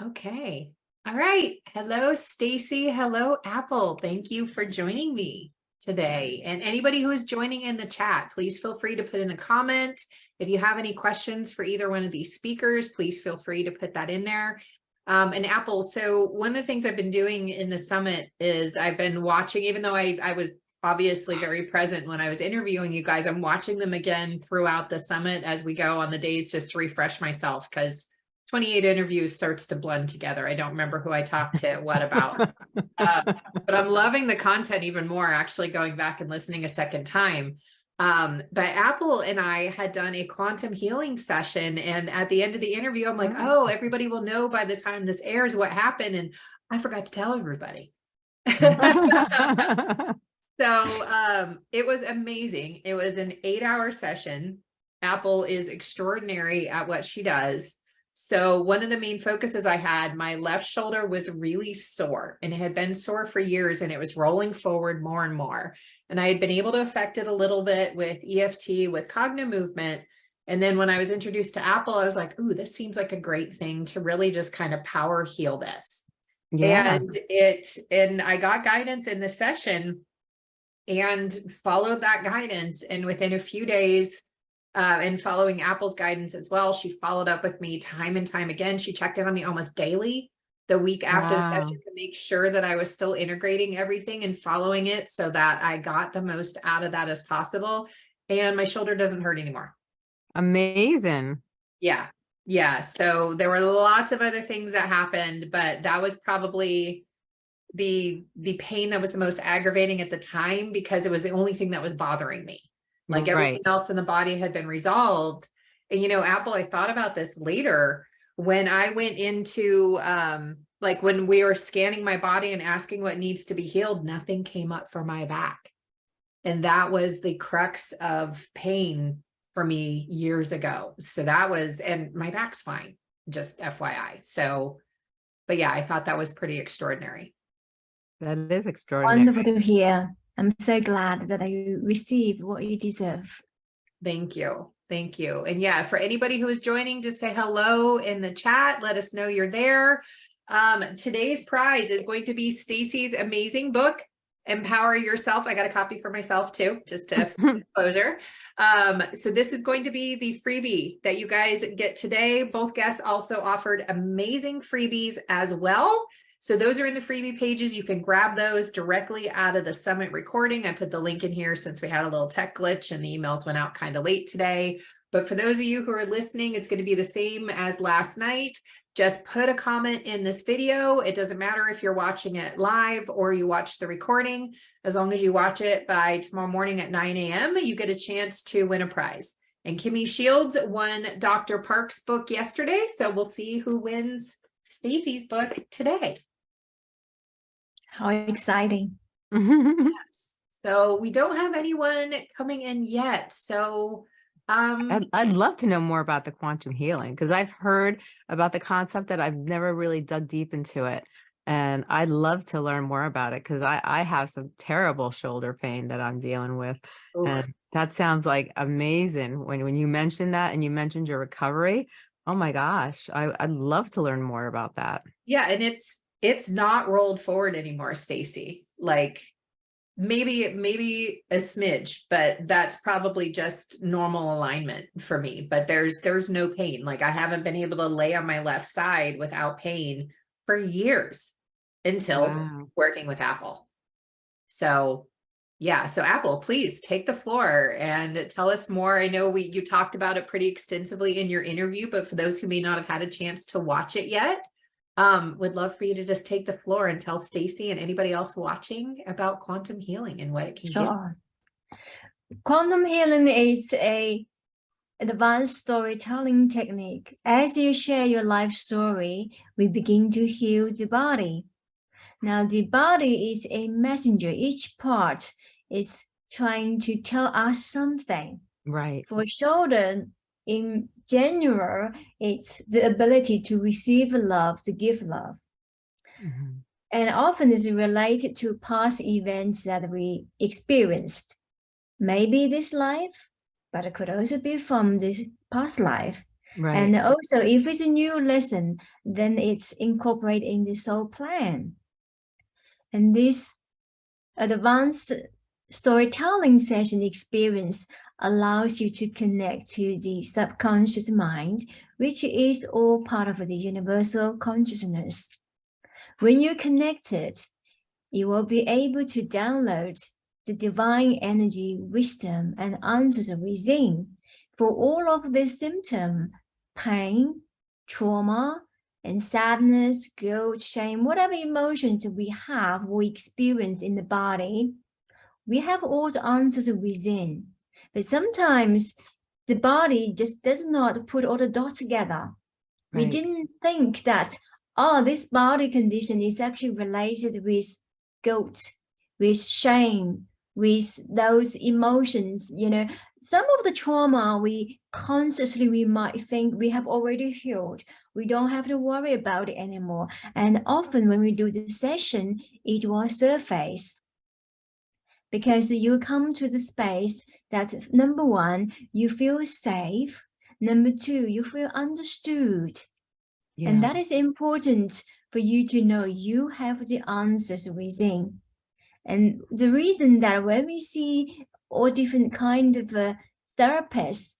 Okay. All right. Hello, Stacy. Hello, Apple. Thank you for joining me today. And anybody who is joining in the chat, please feel free to put in a comment. If you have any questions for either one of these speakers, please feel free to put that in there. Um, and Apple, so one of the things I've been doing in the summit is I've been watching, even though I, I was obviously very present when I was interviewing you guys, I'm watching them again throughout the summit as we go on the days just to refresh myself because 28 interviews starts to blend together. I don't remember who I talked to what about, uh, but I'm loving the content even more actually going back and listening a second time. Um, but Apple and I had done a quantum healing session. And at the end of the interview, I'm like, oh, everybody will know by the time this airs what happened. And I forgot to tell everybody. so um, it was amazing. It was an eight hour session. Apple is extraordinary at what she does. So one of the main focuses I had, my left shoulder was really sore and it had been sore for years and it was rolling forward more and more. And I had been able to affect it a little bit with EFT, with cognitive movement. And then when I was introduced to Apple, I was like, ooh, this seems like a great thing to really just kind of power heal this. Yeah. And it, and I got guidance in the session and followed that guidance. And within a few days, uh, and following Apple's guidance as well. She followed up with me time and time again. She checked in on me almost daily the week after wow. the session to make sure that I was still integrating everything and following it so that I got the most out of that as possible. And my shoulder doesn't hurt anymore. Amazing. Yeah. Yeah. So there were lots of other things that happened, but that was probably the the pain that was the most aggravating at the time because it was the only thing that was bothering me like everything right. else in the body had been resolved. And, you know, Apple, I thought about this later when I went into, um, like when we were scanning my body and asking what needs to be healed, nothing came up for my back. And that was the crux of pain for me years ago. So that was, and my back's fine, just FYI. So, but yeah, I thought that was pretty extraordinary. That is extraordinary. Wonderful to hear. I'm so glad that you received what you deserve. Thank you. Thank you. And yeah, for anybody who is joining, just say hello in the chat. Let us know you're there. Um, today's prize is going to be Stacy's amazing book, Empower Yourself. I got a copy for myself too, just to closure. Um, so this is going to be the freebie that you guys get today. Both guests also offered amazing freebies as well. So those are in the freebie pages. You can grab those directly out of the summit recording. I put the link in here since we had a little tech glitch and the emails went out kind of late today. But for those of you who are listening, it's going to be the same as last night. Just put a comment in this video. It doesn't matter if you're watching it live or you watch the recording. As long as you watch it by tomorrow morning at 9 a.m., you get a chance to win a prize. And Kimmy Shields won Dr. Park's book yesterday. So we'll see who wins Stacy's book today. How exciting. yes. So we don't have anyone coming in yet. So um, I'd, I'd love to know more about the quantum healing because I've heard about the concept that I've never really dug deep into it. And I'd love to learn more about it because I, I have some terrible shoulder pain that I'm dealing with. Oof. And that sounds like amazing when, when you mentioned that and you mentioned your recovery. Oh my gosh, I, I'd love to learn more about that. Yeah, and it's it's not rolled forward anymore, Stacy. Like maybe, maybe a smidge, but that's probably just normal alignment for me. But there's, there's no pain. Like I haven't been able to lay on my left side without pain for years until wow. working with Apple. So yeah, so Apple, please take the floor and tell us more. I know we you talked about it pretty extensively in your interview, but for those who may not have had a chance to watch it yet, um, would love for you to just take the floor and tell Stacy and anybody else watching about quantum healing and what it can sure. do. Quantum healing is a advanced storytelling technique. As you share your life story, we begin to heal the body. Now, the body is a messenger. Each part is trying to tell us something. Right. For shoulder, in general, it's the ability to receive love, to give love. Mm -hmm. And often is related to past events that we experienced. Maybe this life, but it could also be from this past life. Right. And also, if it's a new lesson, then it's incorporated in the soul plan. And this advanced storytelling session experience allows you to connect to the subconscious mind, which is all part of the universal consciousness. When you're connected, you will be able to download the divine energy, wisdom, and answers within for all of the symptom, pain, trauma, and sadness, guilt, shame, whatever emotions we have, we experience in the body, we have all the answers within. But sometimes the body just does not put all the dots together. We didn't think that, oh, this body condition is actually related with guilt, with shame, with those emotions, you know, some of the trauma we consciously we might think we have already healed. We don't have to worry about it anymore. And often when we do the session, it will surface because you come to the space that number one, you feel safe. Number two, you feel understood. Yeah. And that is important for you to know you have the answers within. And the reason that when we see all different kind of uh, therapists,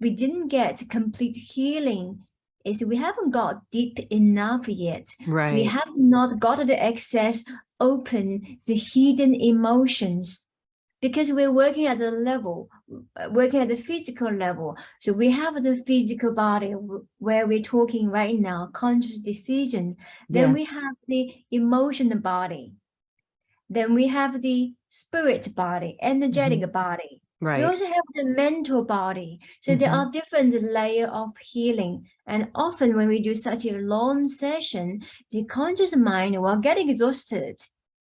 we didn't get complete healing is we haven't got deep enough yet. right. We have not got the access, open the hidden emotions because we're working at the level, working at the physical level. So we have the physical body where we're talking right now, conscious decision. Then Yeah. we have the emotional body. Then we have the spirit body, energetic mm-hmm. body. We right. also have the mental body. So there Mhm. are different layer of healing. And often when we do such a long session, the conscious mind will get exhausted.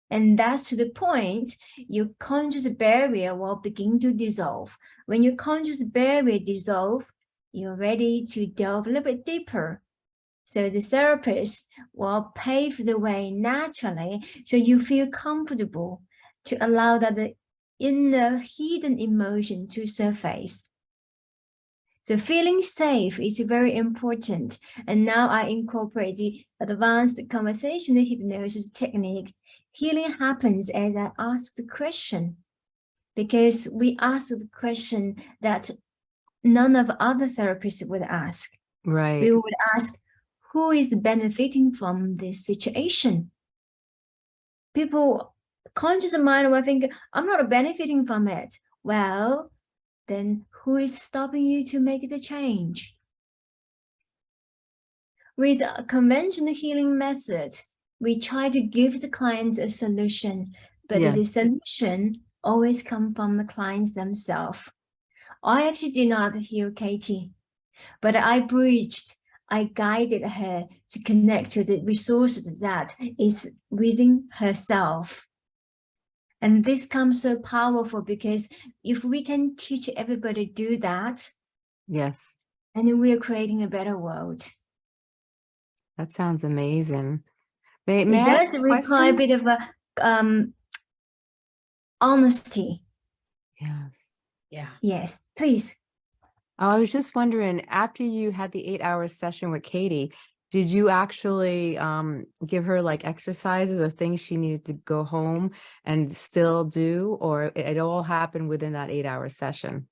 And that's to the point your conscious barrier will begin to dissolve. When your conscious barrier dissolve, you're ready to delve a little bit deeper. So the therapist will pave the way naturally so you feel comfortable to allow that the inner hidden emotion to surface. So feeling safe is very important. And now I incorporate the advanced conversational hypnosis technique. Healing happens as I ask the question because we ask the question that none of other therapists would ask. Right. We would ask, who is benefiting from this situation? People, conscious mind will think, I'm not benefiting from it. Well, then who is stopping you to make the change? With a conventional healing method, we try to give the clients a solution, but Yeah. the solution always come from the clients themselves. I actually did not heal Katie, but I bridged, I guided her to connect to the resources that is within herself. And this comes so powerful because if we can teach everybody to do that, Yes. and we are creating a better world. That sounds amazing. May, may it I does a require a bit of a um honesty. Yes. Yeah. Yes, please. Oh, I was just wondering, after you had the eight hour session with Katie, did you actually um, give her like exercises or things she needed to go home and still do, or it, it all happened within that eight hour session?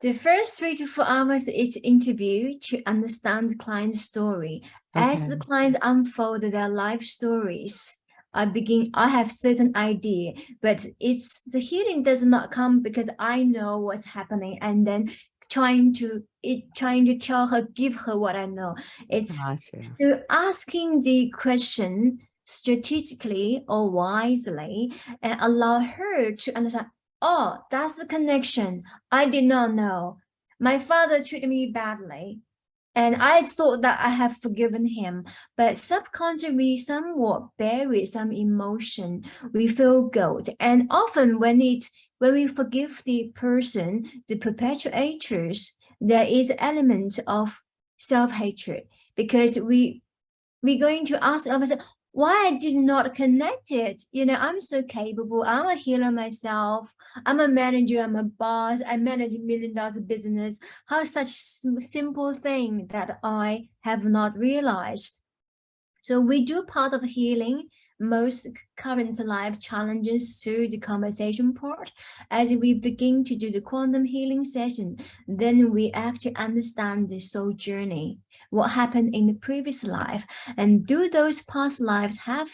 The first three to four hours is interview to understand the client's story. As the Okay. clients unfold their life stories, I begin, I have certain idea, but it's the healing does not come because I know what's happening and then trying to it trying to tell her, give her what I know. It's Gotcha. So asking the question strategically or wisely and allow her to understand, oh, that's the connection. I did not know. My father treated me badly. And I thought that I have forgiven him, but subconsciously somewhat bury some emotion. We feel guilt. And often when it when we forgive the person, the perpetuators, there is elements of self-hatred because we we're going to ask ourselves, why I did not connect it. You know, I'm so capable. I'm a healer myself. I'm a manager. I'm a boss. I manage a million dollar business. How such simple thing that I have not realized. So we do part of healing most current life challenges through the conversation part. As we begin to do the quantum healing session, then we actually understand the soul journey, what happened in the previous life, and do those past lives have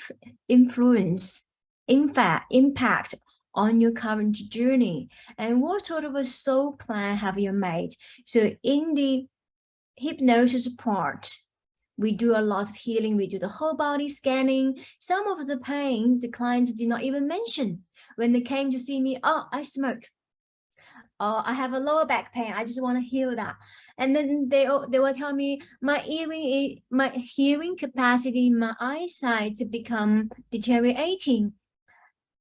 influence, in fact, impact on your current journey? And what sort of a soul plan have you made? So in the hypnosis part, we do a lot of healing. We do the whole body scanning. Some of the pain, the clients did not even mention when they came to see me. Oh, I smoke. Oh, I have a lower back pain. I just want to heal that. And then they they will tell me my hearing, my hearing capacity, my eyesight to become deteriorating.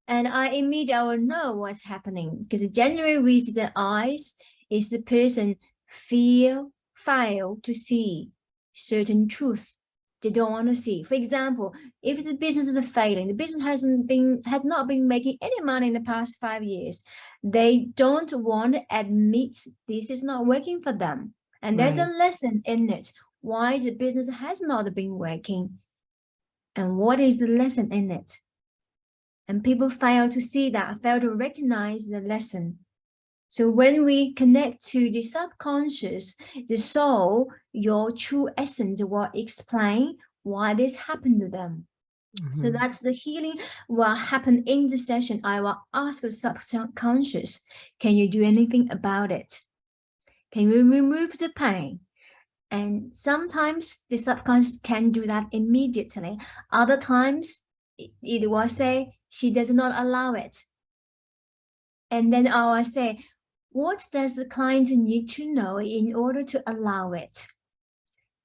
And I immediately know what's happening because the general reason the eyes is the person feel, fail to see certain truth they don't want to see. For example, if the business is failing, the business hasn't been had not been making any money in the past five years, they don't want to admit this is not working for them. And there's a lesson in it why the business has not been working. And what is the lesson in it? And people fail to see that, fail to recognize the lesson. So when we connect to the subconscious, the soul, your true essence will explain why this happened to them. So Mhm. that's the healing will happen in the session. I will ask the subconscious, can you do anything about it? Can you remove the pain? And sometimes the subconscious can do that immediately. Other times it, it will say she does not allow it. And then I will say, what does the client need to know in order to allow it?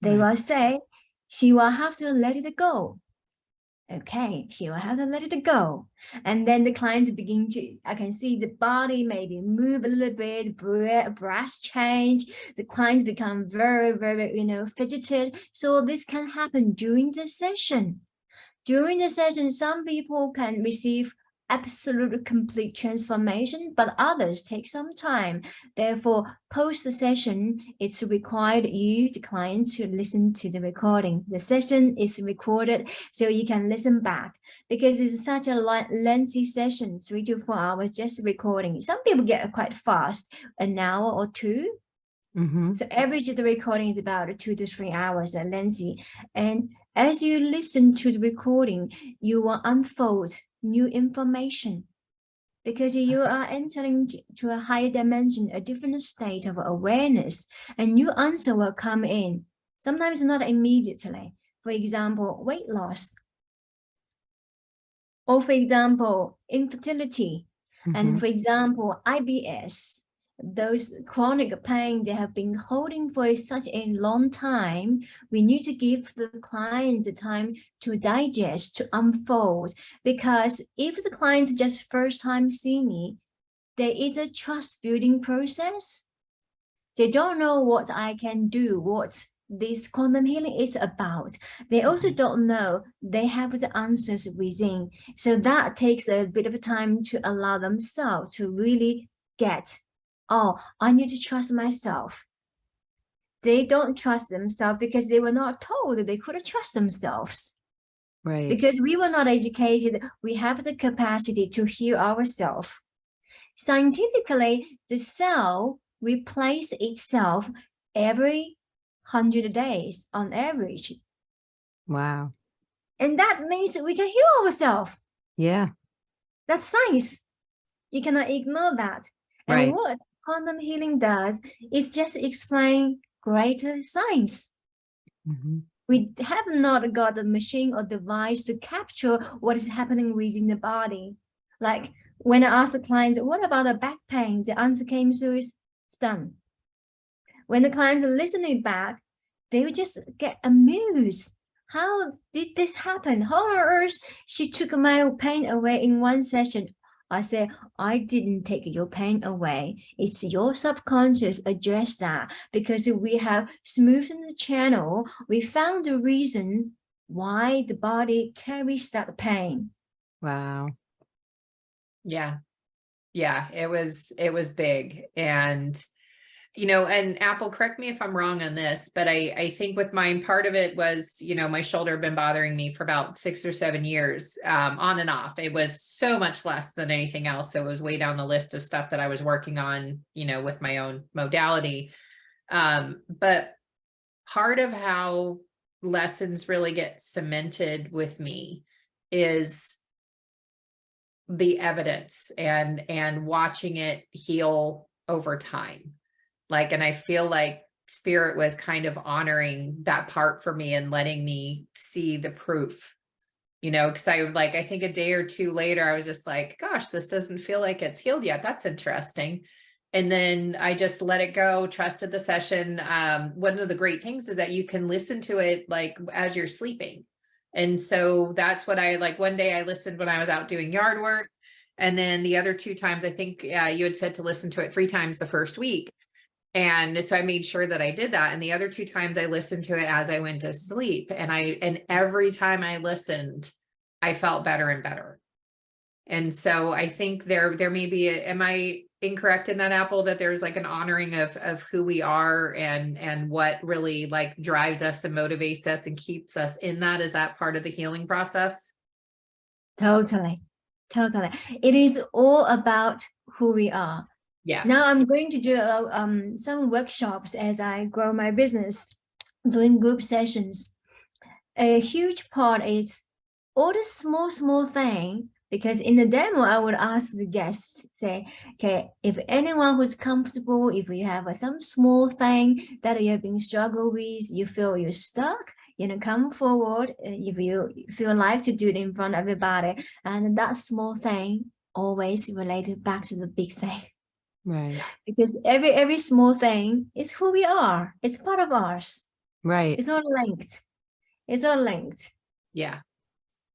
They Right. will say, she will have to let it go. Okay, she will have to let it go. And then the clients begin to, I can see the body maybe move a little bit, breath, breath change. The clients become very, very, you know, fidgeted. So this can happen during the session. During the session, some people can receive absolute complete transformation, but others take some time. Therefore, post the session, it's required you, the client, to listen to the recording. The session is recorded so you can listen back because it's such a lengthy session, three to four hours, just recording. Some people get quite fast, an hour or two, Mhm. so average of the recording is about two to three hours at lengthy. And as you listen to the recording, you will unfold new information because you are entering to a higher dimension, a different state of awareness, a new answer will come in. Sometimes not immediately. For example, weight loss. Or for example, infertility. And Mhm. for example, IBS, those chronic pain they have been holding for such a long time, we need to give the client the time to digest, to unfold. Because if the client just first time see me, there is a trust building process. They don't know what I can do, what this quantum healing is about. They also Mhm. don't know they have the answers within. So that takes a bit of time to allow themselves to really get, oh, I need to trust myself. They don't trust themselves because they were not told that they could trust themselves. Right. Because we were not educated, we have the capacity to heal ourselves. Scientifically, the cell replaces itself every 100 days on average. Wow. And that means that we can heal ourselves. Yeah. That's science. You cannot ignore that. And Right. what quantum healing does is just explain greater science. Mhm. We have not got a machine or device to capture what is happening within the body. Like when I asked the clients, what about the back pain? The answer came to is it's done. When the clients are listening back, they would just get amused. How did this happen? How on earth she took my pain away in one session? I said, I didn't take your pain away. It's your subconscious address that because we have smoothed the channel. We found the reason why the body carries that pain. Wow. Yeah. Yeah, it was, it was big and, you know, and Apple, correct me if I'm wrong on this, but I, I think with mine, part of it was, you know, my shoulder had been bothering me for about six or seven years, um, on and off. It was so much less than anything else. So it was way down the list of stuff that I was working on, you know, with my own modality. Um, but part of how lessons really get cemented with me is the evidence and and watching it heal over time like and i feel like spirit was kind of honoring that part for me and letting me see the proof you know because i would like i think a day or two later i was just like gosh this doesn't feel like it's healed yet that's interesting and then i just let it go trusted the session um one of the great things is that you can listen to it like as you're sleeping and so that's what I like. One day I listened when I was out doing yard work. And then the other two times, I think uh, you had said to listen to it three times the first week. And so I made sure that I did that. And the other two times I listened to it as I went to sleep. And I, and every time I listened, I felt better and better. And so I think there, there may be, a, am I incorrect in that apple that there's like an honoring of, of who we are and, and what really like drives us and motivates us and keeps us in that? Is that part of the healing process? Totally, totally. It is all about who we are. Yeah. Now I'm going to do uh, um, some workshops as I grow my business, doing group sessions. A huge part is all the small, small thing because in the demo, I would ask the guests, say, okay, if anyone who's comfortable, if you have uh, some small thing that you have been struggle with, you feel you're stuck, you know, come forward uh, if you feel like to do it in front of everybody. And that small thing always related back to the big thing. Right. Because every every small thing is who we are. It's part of ours. Right. It's all linked. It's all linked. Yeah.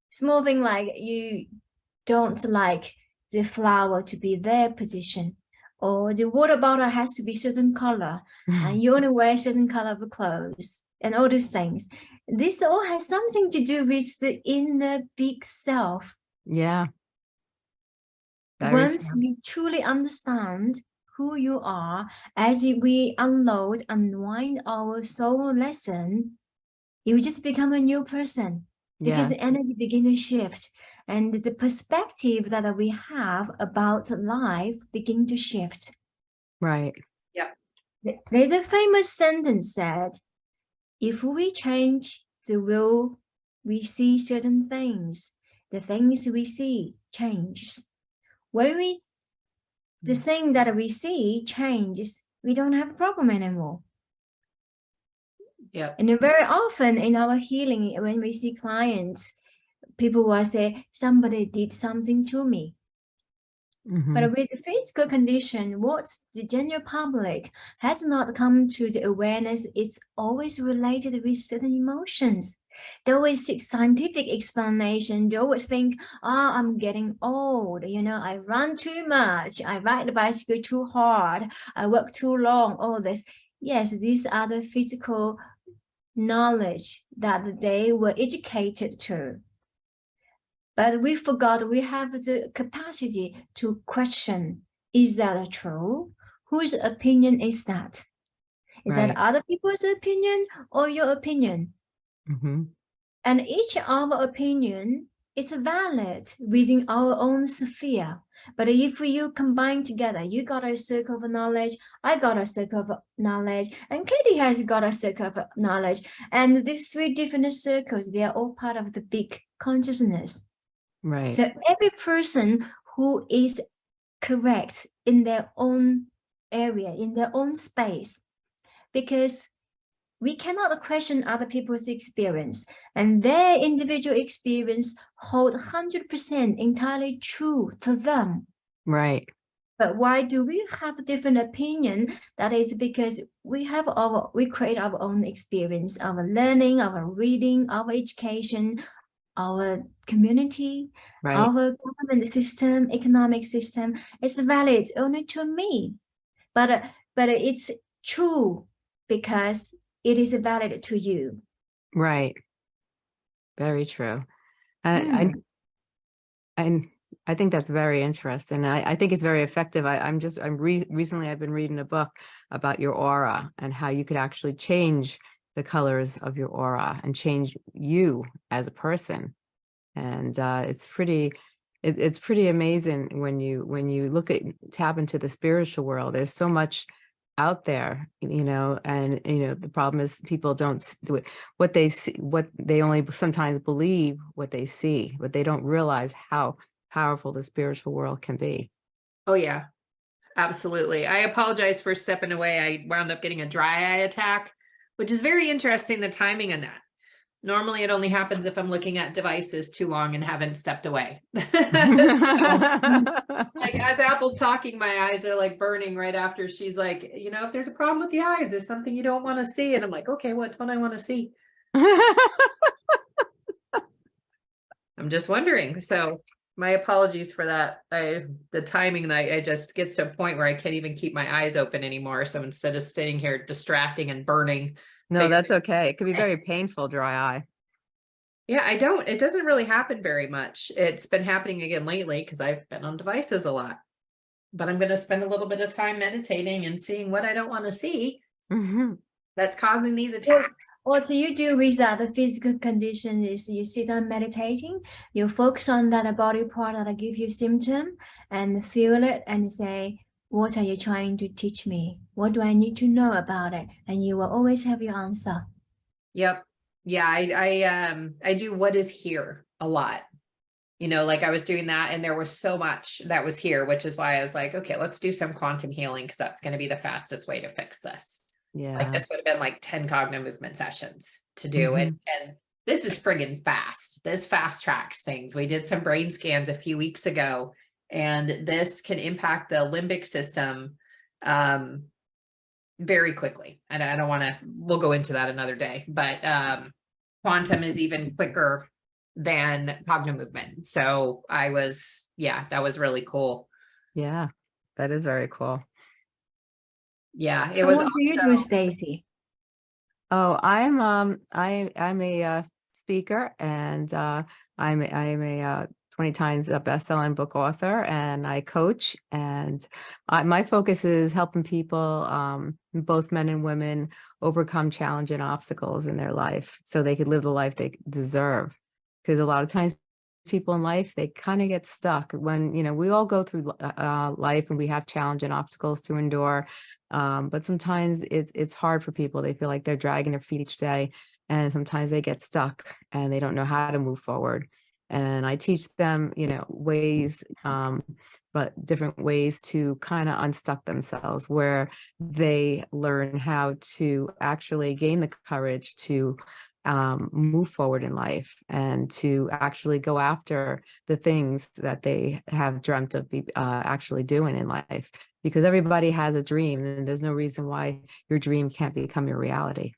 Small thing like you don't like the flower to be their position or the water bottle has to be certain color and you only wear certain color of clothes and all these things. This all has something to do with the inner big self. yeah. Very Once true. you truly understand who you are, as we unload, unwind our soul lesson, you just become a new person because Yeah. the energy begin to shift and the perspective that we have about life begin to shift. Right. Yeah. There's a famous sentence that if we change the will we see certain things, the things we see changes. When we the Mm. thing that we see changes, we don't have a problem anymore. Yeah. And very often in our healing, when we see clients, people will say, somebody did something to me. Mhm. But with the physical condition, what the general public has not come to the awareness, it's always related with certain emotions. They always seek scientific explanation. They would think, oh, I'm getting old. You know, I run too much. I ride the bicycle too hard. I work too long. All this. Yes, these are the physical knowledge that they were educated to. But we forgot we have the capacity to question, is that true? Whose opinion is that? Is Right. that other people's opinion or your opinion? Mhm. And each of our opinion is valid within our own sphere. But if you combine together, you got a circle of knowledge, I got a circle of knowledge, and Katie has got a circle of knowledge. And these three different circles, they are all part of the big consciousness. Right. So every person who is correct in their own area, in their own space, because we cannot question other people's experience and their individual experience hold 100% entirely true to them. Right. But why do we have a different opinion? That is because we have our, we create our own experience, our learning, our reading, our education, our community, Right. our government system, economic system It's valid only to me, but uh, but it's true because it is valid to you. Right. Very true. And I, Hmm. I think that's very interesting. I, I think it's very effective. I, I'm just, I'm re- recently I've been reading a book about your aura and how you could actually change the colors of your aura and change you as a person. And uh, it's pretty, it, it's pretty amazing when you, when you look at, tap into the spiritual world, there's so much out there, you know, and, you know, the problem is people don't, do it- what they see, what they only sometimes believe what they see, but they don't realize how powerful the spiritual world can be. Oh, yeah. Absolutely. I apologize for stepping away. I wound up getting a dry eye attack, which is very interesting, the timing on that. Normally it only happens if I'm looking at devices too long and haven't stepped away. So, like as Apple's talking, my eyes are like burning right after she's like, you know, if there's a problem with the eyes, there's something you don't want to see. And I'm like, okay, what don't I want to see? I'm just wondering. So my apologies for that. I, the timing, I, I just gets to a point where I can't even keep my eyes open anymore. So instead of sitting here distracting and burning, No, Very- that's okay. It could be very painful, dry eye. yeah, I don't, it doesn't really happen very much. It's been happening again lately because I've been on devices a lot. But I'm gonna spend a little bit of time meditating and seeing what I don't want to see Mhm. that's causing these attacks. What do you do with that the physical condition is you sit down meditating, you focus on that body part that give you symptom and feel it and say, what are you trying to teach me? What do I need to know about it? And you will always have your answer. Yep. Yeah, I, I, um, I do what is here a lot. You know, like I was doing that and there was so much that was here, which is why I was like, okay, let's do some quantum healing because that's going to be the fastest way to fix this. Yeah. Like this would have been like 10 cognitive movement sessions to do it. And this is friggin' fast. This fast tracks things. We did some brain scans a few weeks ago and this can impact the limbic system um very quickly. And I don't want to, we'll go into that another day, but um quantum is even quicker than cognitive movement. So I was, yeah, that was really cool. Yeah. That is very cool. Yeah, it And was what do you do, Stacy? Oh, I'm um I I'm a uh, speaker and uh I'm a- I'm a uh 20 times a best-selling book author and I coach and I, my focus is helping people um both men and women overcome challenge and obstacles in their life so they could live the life they deserve because a lot of times people in life they kind of get stuck when you know we all go through uh, uh, life and we have challenge and obstacles to endure um, but sometimes it's it's hard for people. They feel like they're dragging their feet each day, and sometimes they get stuck and they don't know how to move forward. And I teach them, you know, ways, um, but different ways to kind of unstuck themselves, where they learn how to actually gain the courage to um, move forward in life and to actually go after the things that they have dreamt of be, uh, actually doing in life because everybody has a dream and there's no reason why your dream can't become your reality.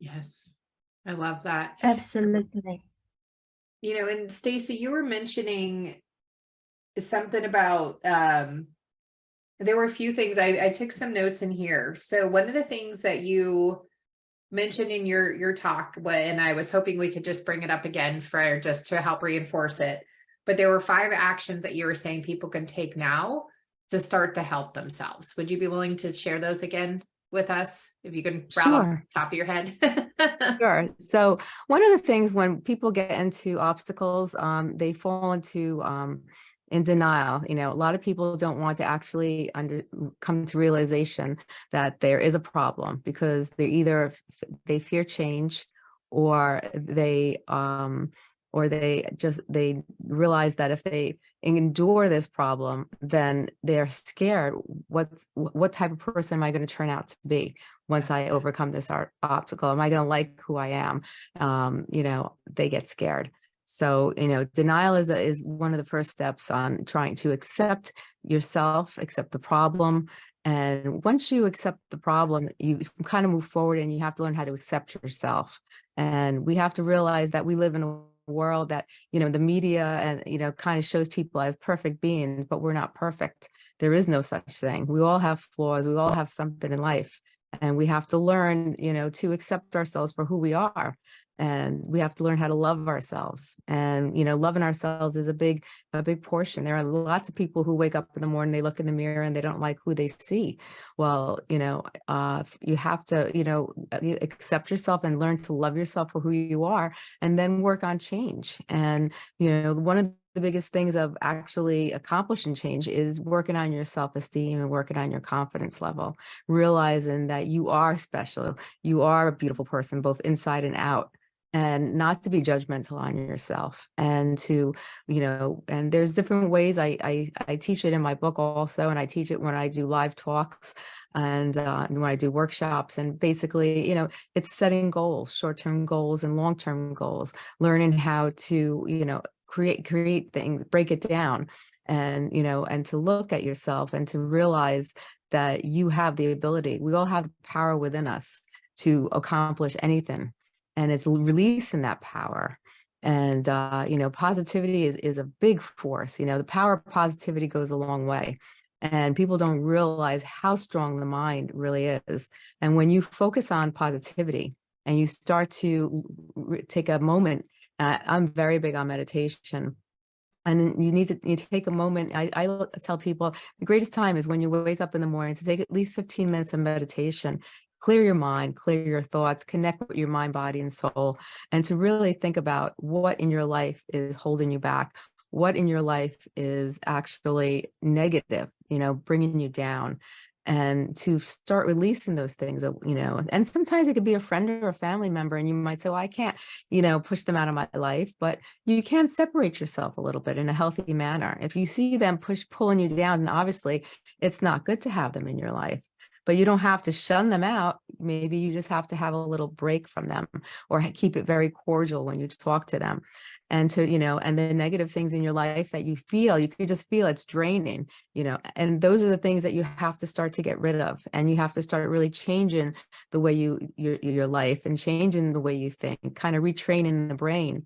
Yes, I love that. Absolutely. You know, and Stacy, you were mentioning something about um there were a few things I, I took some notes in here. So one of the things that you mentioned in your your talk, and I was hoping we could just bring it up again for just to help reinforce it. But there were five actions that you were saying people can take now to start to help themselves. Would you be willing to share those again with us? If you can rattle Sure. the top of your head. Sure. So one of the things when people get into obstacles, um, they fall into um, in denial. You know, a lot of people don't want to actually under come to realization that there is a problem because they either f- they fear change or they um or they just they realize that if they endure this problem then they're scared what's what type of person am i going to turn out to be once i overcome this obstacle? Am i going to like who i am? Um you know they get scared. So you know denial is a, is one of the first steps on trying to accept yourself accept the problem and once you accept the problem you kind of move forward and you have to learn how to accept yourself. And we have to realize that we live in a world that you know the media and you know kind of shows people as perfect beings but we're not perfect. There is no such thing. We all have flaws. We all have something in life and we have to learn you know to accept ourselves for who we are and we have to learn how to love ourselves. And you know loving ourselves is a big a big portion. There are lots of people who wake up in the morning they look in the mirror and they don't like who they see. Well you know uh you have to you know accept yourself and learn to love yourself for who you are and then work on change. And you know one of the biggest things of actually accomplishing change is working on your self-esteem and working on your confidence level realizing that you are special you are a beautiful person both inside and out and not to be judgmental on yourself and to you know and there's different ways I, I i teach it in my book also and i teach it when i do live talks and uh, when i do workshops and basically you know it's setting goals short-term goals and long-term goals learning how to you know create create things break it down and you know and to look at yourself and to realize that you have the ability we all have power within us to accomplish anything and it's releasing that power. And uh, you know positivity is, is a big force you know the power of positivity goes a long way and people don't realize how strong the mind really is. And when you focus on positivity and you start to take a moment i'm very big on meditation and you need to you take a moment I, I tell people the greatest time is when you wake up in the morning to take at least 15 minutes of meditation clear your mind, clear your thoughts, connect with your mind, body, and soul, and to really think about what in your life is holding you back, what in your life is actually negative, you know, bringing you down and to start releasing those things, uh, you know, and sometimes it could be a friend or a family member and you might say, well, I can't, you know, push them out of my life, but you can separate yourself a little bit in a healthy manner. If you see them push, pulling you down, then obviously it's not good to have them in your life but you don't have to shun them out. Maybe you just have to have a little break from them or keep it very cordial when you talk to them. And to, you know, and the negative things in your life that you feel, you can just feel it's draining, you know, and those are the things that you have to start to get rid of. And you have to start really changing the way you, your, your life and changing the way you think, kind of retraining the brain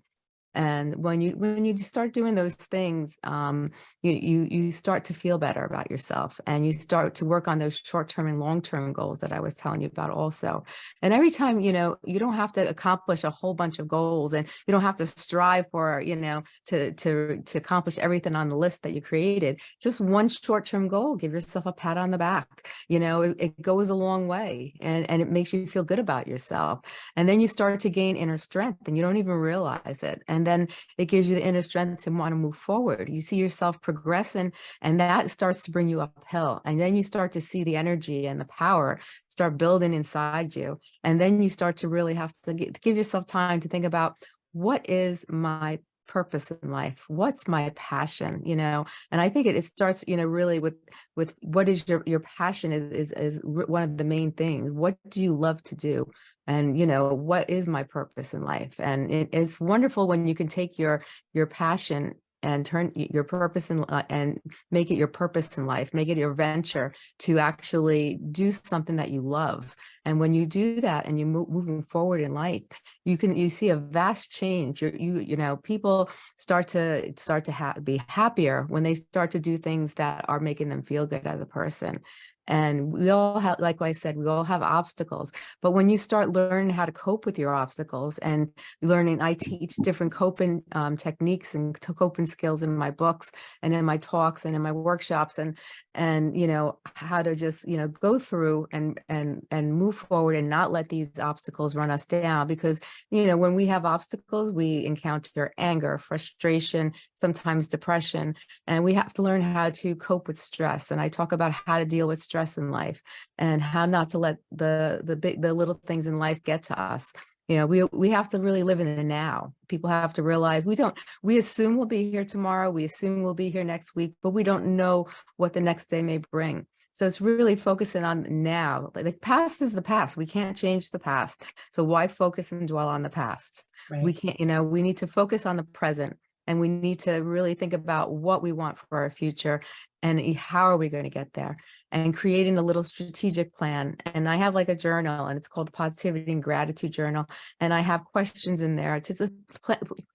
and when you when you start doing those things um, you you you start to feel better about yourself and you start to work on those short-term and long-term goals that i was telling you about also. And every time you know you don't have to accomplish a whole bunch of goals and you don't have to strive for you know to to to accomplish everything on the list that you created. Just one short-term goal give yourself a pat on the back. You know it, it goes a long way and and it makes you feel good about yourself. And then you start to gain inner strength and you don't even realize it. And and then it gives you the inner strength to want to move forward. You see yourself progressing and that starts to bring you uphill. And then you start to see the energy and the power start building inside you. And then you start to really have to get, give yourself time to think about what is my purpose in life what's my passion you know and i think it, it starts you know really with with what is your your passion is, is is one of the main things what do you love to do and you know what is my purpose in life and it, it's wonderful when you can take your your passion and turn your purpose in, uh, and make it your purpose in life, make it your venture to actually do something that you love. And when you do that and you move moving forward in life, you can you see a vast change. You're, you you know people start to start to ha be happier when they start to do things that are making them feel good as a person. And we all have, like I said, we all have obstacles. But when you start learning how to cope with your obstacles and learning, I teach different coping um, techniques and coping skills in my books and in my talks and in my workshops and, and, you know, how to just, you know, go through and, and, and move forward and not let these obstacles run us down. Because, you know, when we have obstacles, we encounter anger, frustration, sometimes depression, and we have to learn how to cope with stress. And I talk about how to deal with stress stress in life and how not to let the the big the little things in life get to us. You know we we have to really live in the now. People have to realize we don't we assume we'll be here tomorrow we assume we'll be here next week but we don't know what the next day may bring. So it's really focusing on now. The past is the past. We can't change the past. So why focus and dwell on the past? Right. we can't you know we need to focus on the present and we need to really think about what we want for our future and how are we going to get there and creating a little strategic plan and i have like a journal and it's called positivity and gratitude journal and i have questions in there to just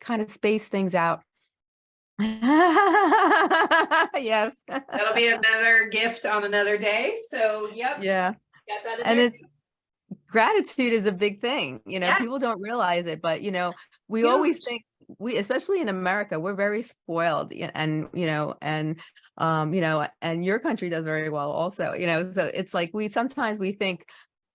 kind of space things out. Yes. That'll be another gift on another day so yep yeah and it's gratitude is a big thing you know people don't realize it but you know we Huge. always think we especially in america we're very spoiled and you know and um you know and your country does very well also you know so it's like we sometimes we think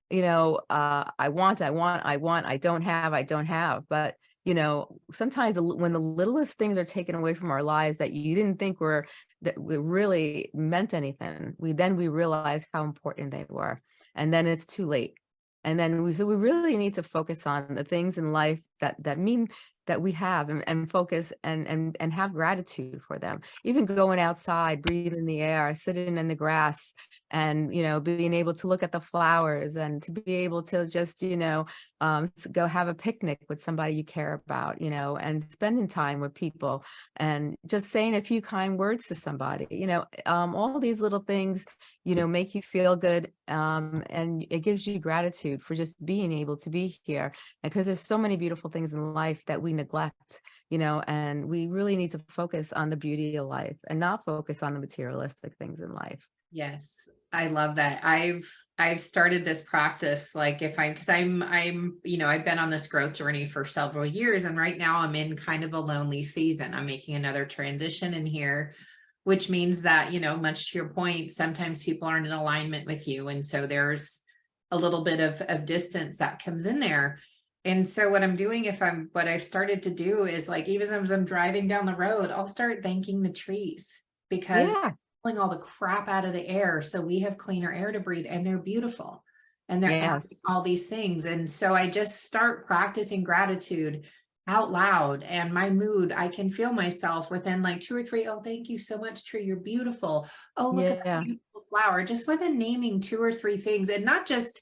you know uh i want i want i want i don't have i don't have but you know sometimes when the littlest things are taken away from our lives that you didn't think were that really meant anything we then we realize how important they were and then it's too late. And then we so we really need to focus on the things in life that that mean that we have and, and focus and and and have gratitude for them. Even going outside breathing the air sitting in the grass and you know being able to look at the flowers and to be able to just you know um go have a picnic with somebody you care about you know and spending time with people and just saying a few kind words to somebody you know um all these little things you know make you feel good um and it gives you gratitude for just being able to be here because there's so many beautiful things in life that we neglect you know and we really need to focus on the beauty of life and not focus on the materialistic things in life Yes, I love that. I've I've started this practice like if I'm because I'm I'm you know I've been on this growth journey for several years and right now I'm in kind of a lonely season. I'm making another transition in here, which means that you know much to your point, sometimes people aren't in alignment with you and so there's a little bit of of distance that comes in there. And so what I'm doing if I'm what I've started to do is like even as I'm driving down the road, I'll start thanking the trees because yeah. pulling all the crap out of the air. So we have cleaner air to breathe and they're beautiful and they're Yes. all these things. And so i just start practicing gratitude out loud and my mood i can feel myself within like two or three oh thank you so much tree you're beautiful. Oh look at that beautiful flower. Just within naming two or three things and not just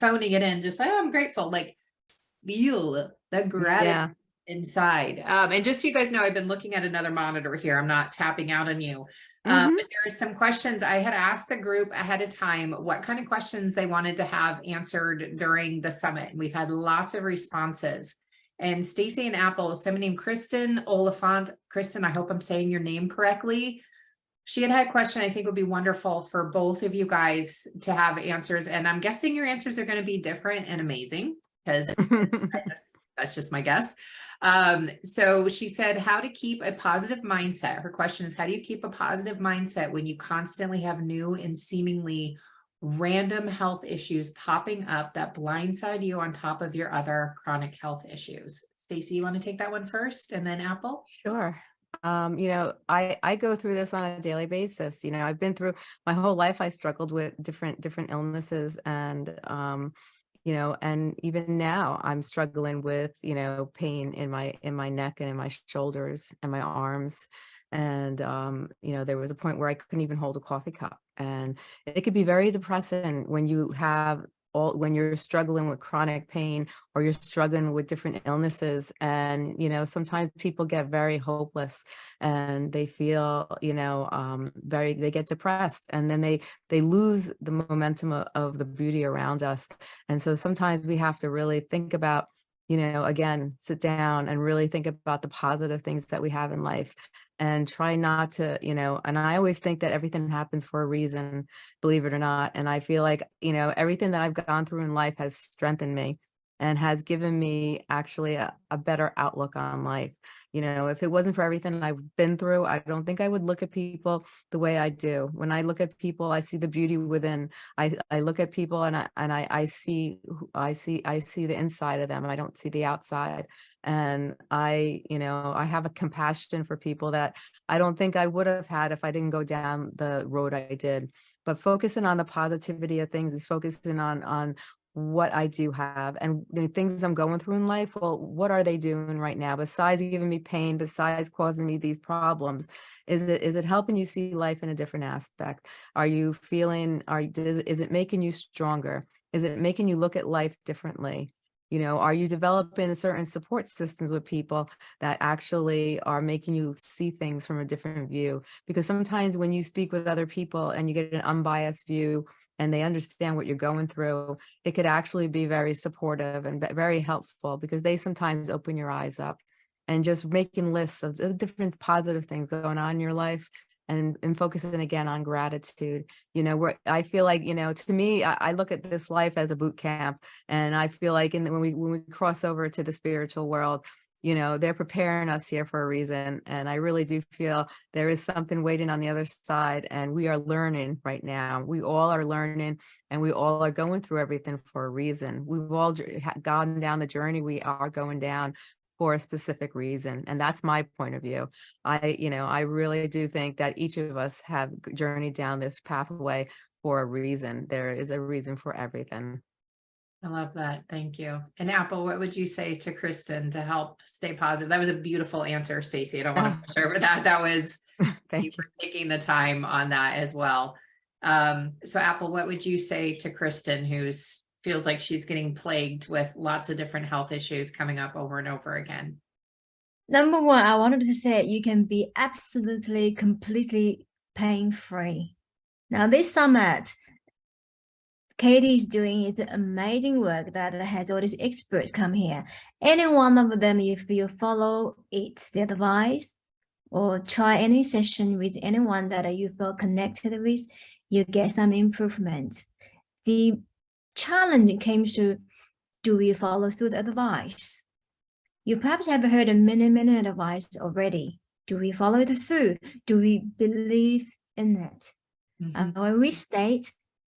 phoning it in just like oh i'm grateful. Like feel the gratitude yeah inside um and just so you guys know i've been looking at another monitor here i'm not tapping out on you um, Mhm. but there are some questions I had asked the group ahead of time what kind of questions they wanted to have answered during the summit. And we've had lots of responses. And Stacy and Apple, someone named Kristen Oliphant. Kristen, I hope I'm saying your name correctly. She had had a question I think would be wonderful for both of you guys to have answers. And I'm guessing your answers are going to be different and amazing because that's, that's just my guess. Um, so she said, how to keep a positive mindset. Her question is, how do you keep a positive mindset when you constantly have new and seemingly random health issues popping up that blindside you on top of your other chronic health issues? Stacey, you want to take that one first and then Apple? Sure. Um, you know, I I go through this on a daily basis. You know, I've been through my whole life. I struggled with different different illnesses, and um, you know, and even now I'm struggling with you know pain in my in my neck and in my shoulders and my arms. And um, you know, there was a point where I couldn't even hold a coffee cup, and it could be very depressing when you have all when you're struggling with chronic pain or you're struggling with different illnesses and you know sometimes people get very hopeless and they feel you know um very they get depressed and then they they lose the momentum of, of the beauty around us. And so sometimes we have to really think about you know again sit down and really think about the positive things that we have in life and try not to you know and i always think that everything happens for a reason believe it or not and i feel like you know everything that i've gone through in life has strengthened me and has given me actually a, a better outlook on life. You know if it wasn't for everything i've been through i don't think i would look at people the way i do. When i look at people i see the beauty within. I i look at people and i and i i see i see i see the inside of them. I don't see the outside. And i you know i have a compassion for people that i don't think i would have had if i didn't go down the road i did. But focusing on the positivity of things is focusing on on what I do have and the things I'm going through in life. Well, what are they doing right now besides giving me pain, besides causing me these problems? Is it is it helping you see life in a different aspect? Are you feeling are is it making you stronger? Is it making you look at life differently? You know, are you developing certain support systems with people that actually are making you see things from a different view? Because sometimes when you speak with other people and you get an unbiased view and they understand what you're going through, it could actually be very supportive and very helpful because they sometimes open your eyes up and just making lists of different positive things going on in your life and and focusing again on gratitude. You know where i feel like you know to me I, I look at this life as a boot camp and i feel like in when we when we cross over to the spiritual world you know they're preparing us here for a reason and i really do feel there is something waiting on the other side and we are learning right now. We all are learning and we all are going through everything for a reason. We've all gone down the journey we are going down for a specific reason and that's my point of view. I you know i really do think that each of us have journeyed down this pathway for a reason. There is a reason for everything I love that. Thank you. And Apple, what would you say to Kristen to help stay positive? That was a beautiful answer, Stacy. I don't want to push over that. That was thank you for taking the time on that as well. Um, so Apple, what would you say to Kristen who's feels like she's getting plagued with lots of different health issues coming up over and over again? Number one, I wanted to say you can be absolutely, completely pain-free. Now, this summit, Katie is doing is amazing work that has all these experts come here. Any one of them, if you follow it, the advice, or try any session with anyone that you feel connected with, you get some improvement. The challenge came to, do we follow through the advice? You perhaps have heard a many, many advice already. Do we follow it through? Do we believe in it? Mhm. And when we state,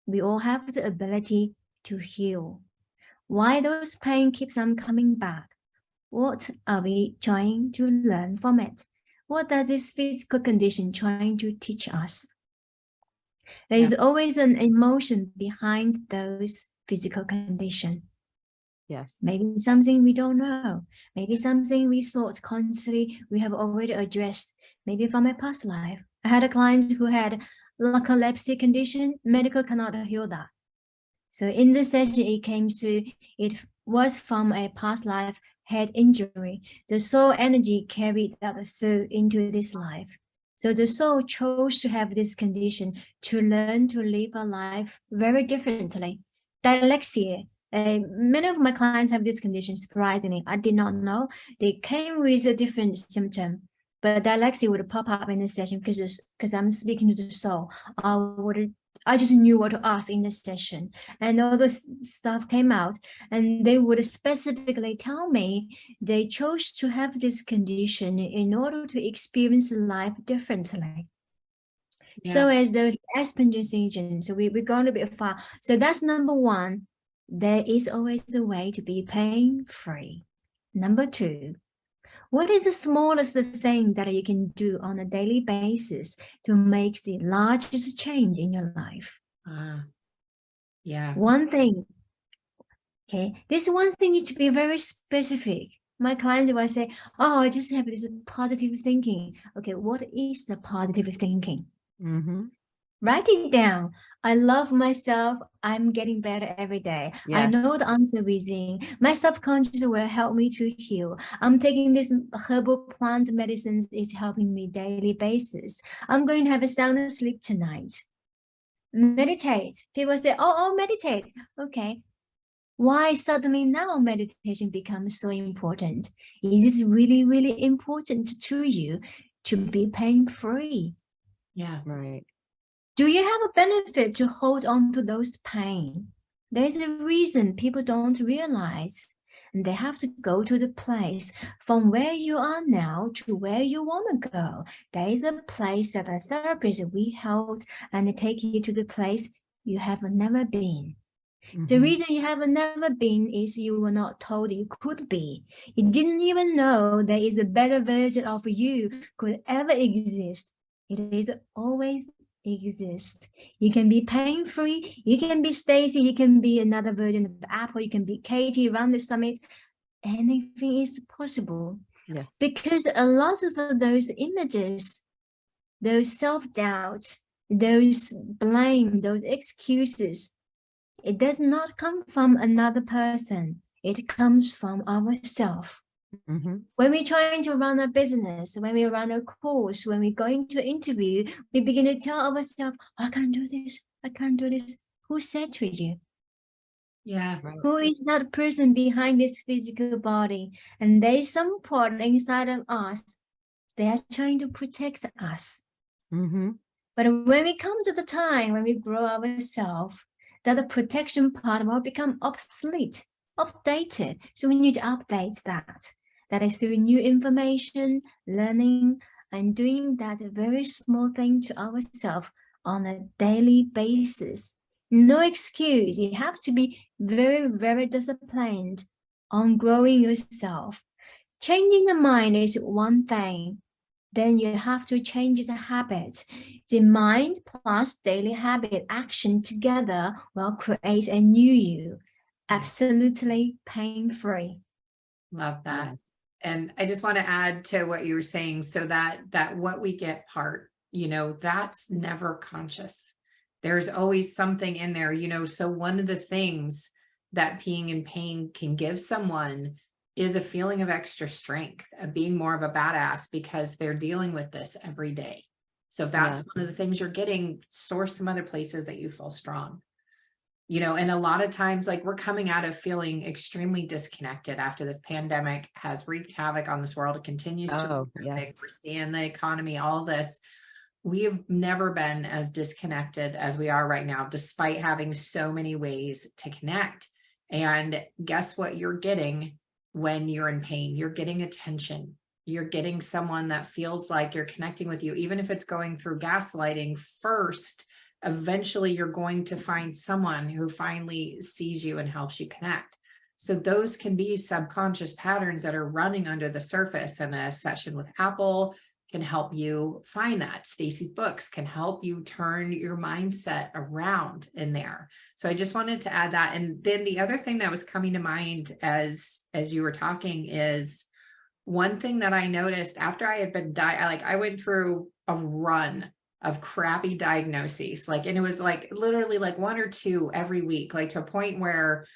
we all have the ability to heal. Why those pain keeps on coming back? What are we trying to learn from it? What does this physical condition trying to teach us? There is always an emotion behind those physical condition. yes Maybe something we don't know. Maybe something we thought constantly we have already addressed. Maybe from a past life. I had a client who had narcolepsy condition. Medical cannot heal that. So in this session, it came to it was from a past life head injury. The soul energy carried that soul into this life. So the soul chose to have this condition to learn to live a life very differently. Dyslexia, uh, many of my clients have this condition, surprisingly. I did not know. They came with a different symptom, but that dyslexia would pop up in the session because because I'm speaking to the soul. I would I just knew what to ask in the session, and all this stuff came out, and they would specifically tell me they chose to have this condition in order to experience life differently. So as those Asperger's agents, so we, we're going a bit far. So that's number one. There is always a way to be pain-free. Number two, what is the smallest thing that you can do on a daily basis to make the largest change in your life? Ah, yeah. One thing. Okay, this one thing needs to be very specific. My clients will say, oh, I just have this positive thinking. Okay, what is the positive thinking? hmm Write it down. I love myself. I'm getting better every day. I know the answer within. My subconscious will help me to heal. I'm taking this herbal plant medicines is helping me daily basis. I'm going to have a sound sleep tonight. Meditate. People say, oh, oh, meditate. Okay. Why suddenly now meditation becomes so important? Is it really, really important to you to be pain-free? Yeah. right Do you have a benefit to hold on to those pain? There's a reason people don't realize and they have to go to the place from where you are now to where you want to go. There is a place that a therapist we help and they take you to the place you have never been. The Mhm. reason you have never been is you were not told you could be. You didn't even know there is a better version of you could ever exist. It is always exist. You can be pain-free. You can be Stacy. You can be another version of Apple. You can be Katie around the summit. Anything is possible yes because a lot of those images, those self-doubt, those blame, those excuses, it does not come from another person. It comes from ourselves. Hmm When we're trying to run a business, when we run a course, when we're going to interview, we begin to tell ourselves, I can't do this, I can't do this. Who said to you? Yeah. right Who is that person behind this physical body? And there's some part inside of us, they are trying to protect us. hmm But when we come to the time when we grow ourselves, that the protection part will become obsolete, updated. So we need to update that. That is through new information, learning, and doing that very small thing to ourselves on a daily basis. No excuse. You have to be very, very disciplined on growing yourself. Changing the mind is one thing. Then you have to change the habit. The mind plus daily habit action together will create a new you, absolutely pain-free. Love that. And I just want to add to what you were saying, so that, that what we get part, you know, that's never conscious. There's always something in there, you know, so one of the things that being in pain can give someone is a feeling of extra strength, of being more of a badass because they're dealing with this every day. So if that's Yes. one of the things you're getting, source some other places that you feel strong. You know, and a lot of times, like we're coming out of feeling extremely disconnected after this pandemic has wreaked havoc on this world. It continues to. Oh, havoc. yes. We're seeing the economy, all this. We have never been as disconnected as we are right now, despite having so many ways to connect. And guess what you're getting when you're in pain? You're getting attention. You're getting someone that feels like you're connecting with you, even if it's going through gaslighting first. Eventually, you're going to find someone who finally sees you and helps you connect. So those can be subconscious patterns that are running under the surface and a session with Apple can help you find that. Stacy's books can help you turn your mindset around in there. So I just wanted to add that. And then the other thing that was coming to mind as as you were talking is one thing that I noticed after I had been di like I went through a run of crappy diagnoses like and it was like literally like one or two every week like to a point where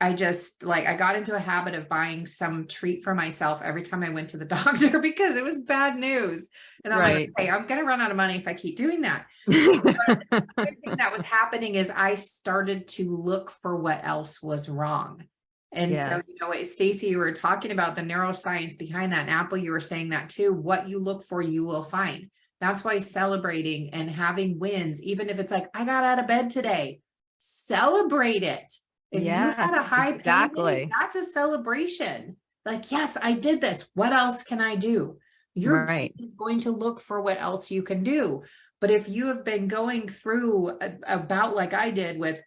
I just like I got into a habit of buying some treat for myself every time I went to the doctor because it was bad news. And I'm Right. like, hey, I'm gonna run out of money if I keep doing that. The thing that was happening is I started to look for what else was wrong. And so, you know, Stacy, you were talking about the neuroscience behind that. And Apple, you were saying that too. What you look for, you will find. That's why celebrating and having wins, even if it's like, I got out of bed today, celebrate it. If you had a Yes, high exactly. that's a celebration. Like, yes, I did this. What else can I do? Your Right. brain is going to look for what else you can do. But if you have been going through a, a bout like I did with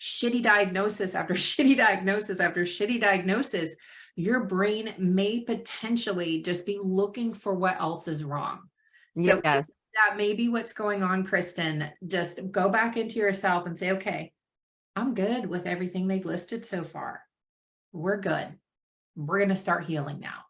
shitty diagnosis after shitty diagnosis after shitty diagnosis, your brain may potentially just be looking for what else is wrong. So Yes. that may be what's going on, Kristen. Just go back into yourself and say, okay, I'm good with everything they've listed so far. We're good. We're going to start healing now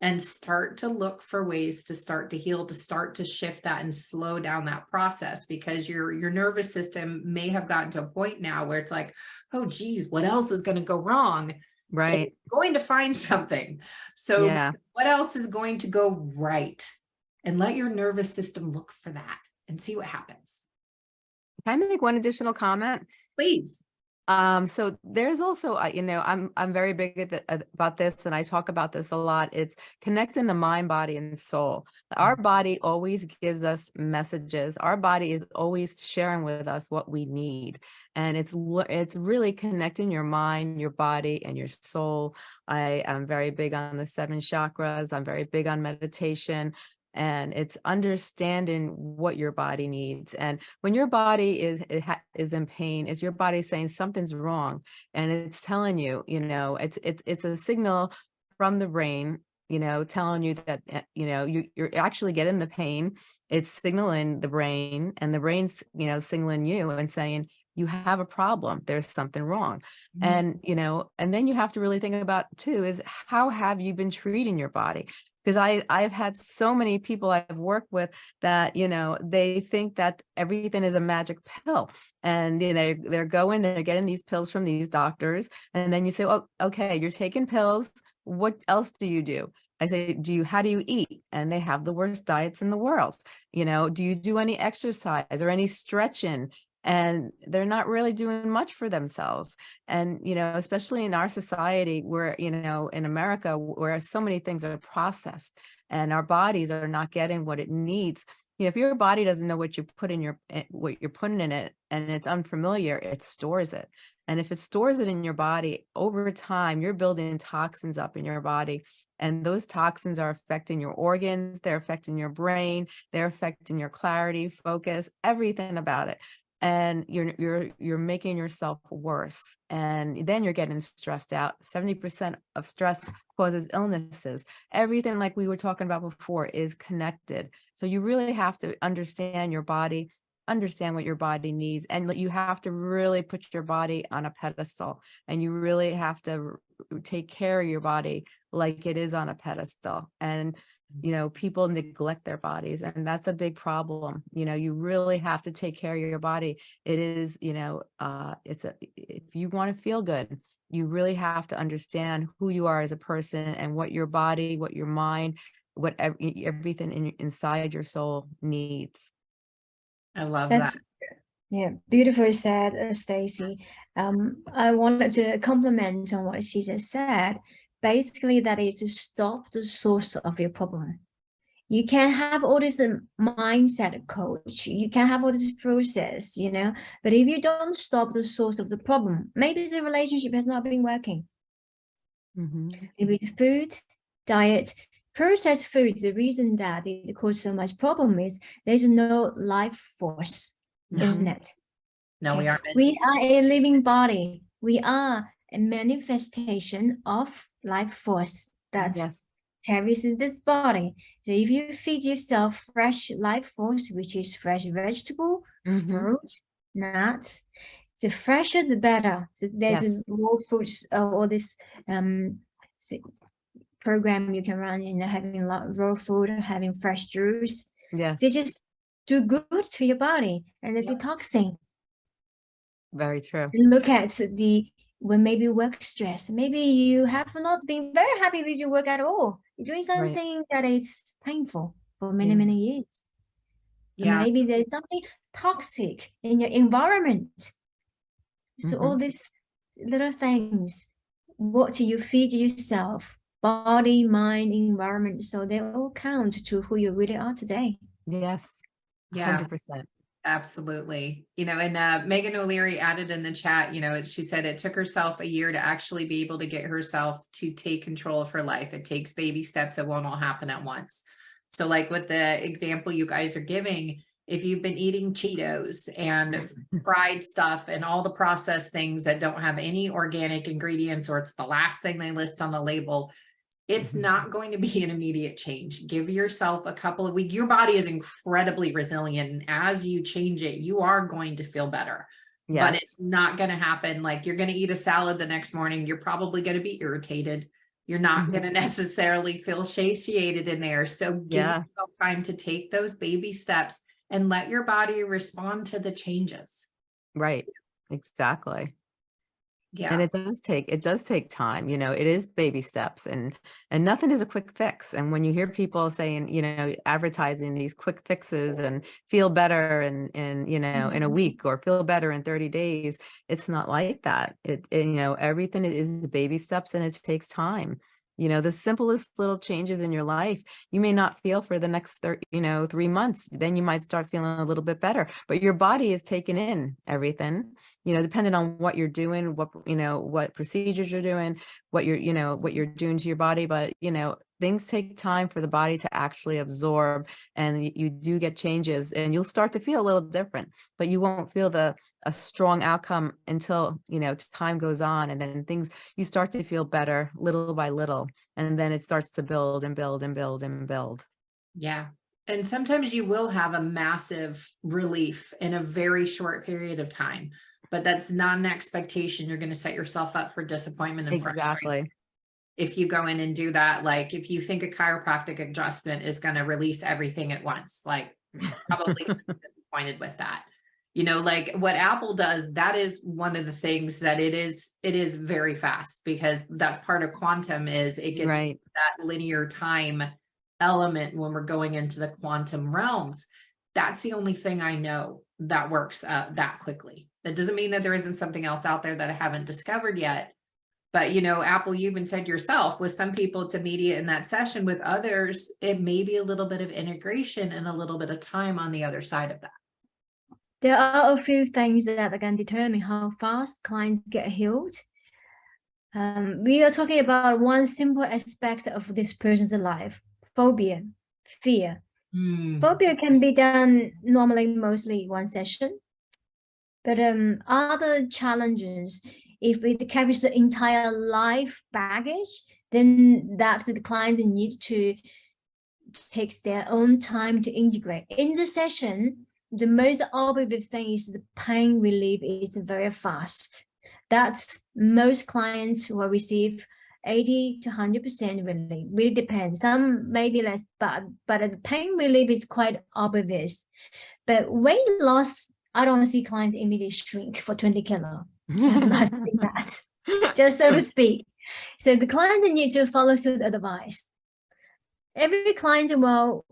and start to look for ways to start to heal, to start to shift that and slow down that process because your, your nervous system may have gotten to a point now where it's like, oh, geez, what else is going to go wrong? Right. It's going to find something. So Yeah. what else is going to go right? And let your nervous system look for that and see what happens. Can I make one additional comment? Please. Um, so there's also, uh, you know, I'm I'm very big at the, about this, and I talk about this a lot. It's connecting the mind, body, and soul. Our body always gives us messages. Our body is always sharing with us what we need, and it's it's really connecting your mind, your body, and your soul. I am very big on the seven chakras. I'm very big on meditation. And it's understanding what your body needs. And when your body is is in pain, is your body saying something's wrong, and it's telling you, you know, it's it's it's a signal from the brain, you know, telling you that uh, you know you you're actually getting the pain. It's signaling the brain, and the brain's you know signaling you and saying you have a problem. There's something wrong, and you know, and then you have to really think about too is how have you been treating your body? Because I I've had so many people I've worked with that you know they think that everything is a magic pill and you know they're going they're getting these pills from these doctors and then you say oh okay you're taking pills. What else do you do? I say do you how do you eat? And they have the worst diets in the world you know do you do any exercise or any stretching and they're not really doing much for themselves and you know especially in our society where you know in america where so many things are processed and our bodies are not getting what it needs you know, if your body doesn't know what you put in your, eh, what you're putting in it and it's unfamiliar, it stores it. And if it stores it in your body over time, you're building toxins up in your body. And those toxins are affecting your organs, they're affecting your brain, they're affecting your clarity, focus, everything about it. And you're you're you're making yourself worse. And then you're getting stressed out. 70% of stress causes illnesses. Everything like we were talking about before is connected. So you really have to understand your body, understand what your body needs, and you have to really put your body on a pedestal. And you really have to take care of your body like it is on a pedestal. And you know, people neglect their bodies and that's a big problem. You know, you really have to take care of your body. It is, you know, uh, it's a, if you want to feel good, you really have to understand who you are as a person and what your body, what your mind, what ev- everything in, inside your soul needs. I love That's that. yeah, beautiful said, uh, Stacy. Um, I wanted to compliment on what she just said. Basically, that is to stop the source of your problem. You can have all this um, mindset coach, you can have all this process, you know, but if you don't stop the source of the problem, maybe the relationship has not been working. Mhm. Maybe the food, diet, processed food, the reason that it causes so much problem is there's no life force No, in it. no, we are. We are a living body. We are a manifestation of life force that Yes. carries in this body. So if you feed yourself fresh life force, which is fresh vegetable, Mhm. fruit, nuts, the fresher the better. So there's Yes. raw foods uh, all this um program you can run, you know, having a lot raw food, having fresh juice. Yes. They just do good to your body and the Yeah. detoxing. Very true. look at the when maybe work stress maybe you have not been very happy with your work at all you're doing something that is painful for many Yeah. many years Yeah, maybe there's something toxic in your environment so all Mhm. these little things what do you feed yourself body mind environment so they all count to who you really are today Yes. yeah. Hundred percent. Absolutely. You know, and uh, Megan O'Leary added in the chat, you know, she said it took herself a year to actually be able to get herself to take control of her life. It takes baby steps. It won't all happen at once. So like with the example you guys are giving, if you've been eating Cheetos and fried stuff and all the processed things that don't have any organic ingredients, or it's the last thing they list on the label, it's Mhm. not going to be an immediate change. Give yourself a couple of weeks. Your body is incredibly resilient. And as you change it, you are going to feel better. But it's not going to happen like you're going to eat a salad the next morning. You're probably going to be irritated. You're not Mhm. going to necessarily feel satiated in there. So give Yeah. yourself time to take those baby steps and let your body respond to the changes. Right. Exactly. Yeah. And it does take, it does take time, you know, it is baby steps and, and nothing is a quick fix. And when you hear people saying, you know, advertising these quick fixes and feel better and in, you know, in a Mhm. week or feel better in 30 days, it's not like that. It, it, you know, everything is baby steps and it takes time. You know, the simplest little changes in your life, you may not feel for the next, thir- you know, three months, then you might start feeling a little bit better, but your body is taking in everything you know, depending on what you're doing, what, you know, what procedures you're doing, what you're, you know, what you're doing to your body. But, you know, things take time for the body to actually absorb and you do get changes and you'll start to feel a little different, but you won't feel the, a strong outcome until, you know, time goes on and then things, you start to feel better little by little. And then it starts to build and build and build and build. Yeah. And sometimes you will have a massive relief in a very short period of time, but that's not an expectation. You're going to set yourself up for disappointment and frustration. Exactly. If you go in and do that, like if you think a chiropractic adjustment is going to release everything at once, like probably disappointed with that. You know, like what Apple does, that is one of the things that it is, it is very fast because that's part of quantum is it gets Right. that linear time element when we're going into the quantum realms. That's the only thing I know that works uh, that quickly. That doesn't mean that there isn't something else out there that I haven't discovered yet, But you know, Apple, you even said yourself, with some people, it's immediate in that session. With others, it may be a little bit of integration and a little bit of time on the other side of that. There are a few things that can determine how fast clients get healed. Um, we are talking about one simple aspect of this person's life, phobia, fear. Hmm, Phobia can be done normally mostly one session. But um, other challenges, if it carries the entire life baggage, then that the client need to take their own time to integrate. In the session, the most obvious thing is the pain relief is very fast. That's most clients will receive 80 to 100% relief. Really depends. Some maybe less, but but the pain relief is quite obvious. But weight loss, I don't see clients immediately shrink for 20 kilo. I have not that, just so to speak. So the client need to follow suit advice. Every client will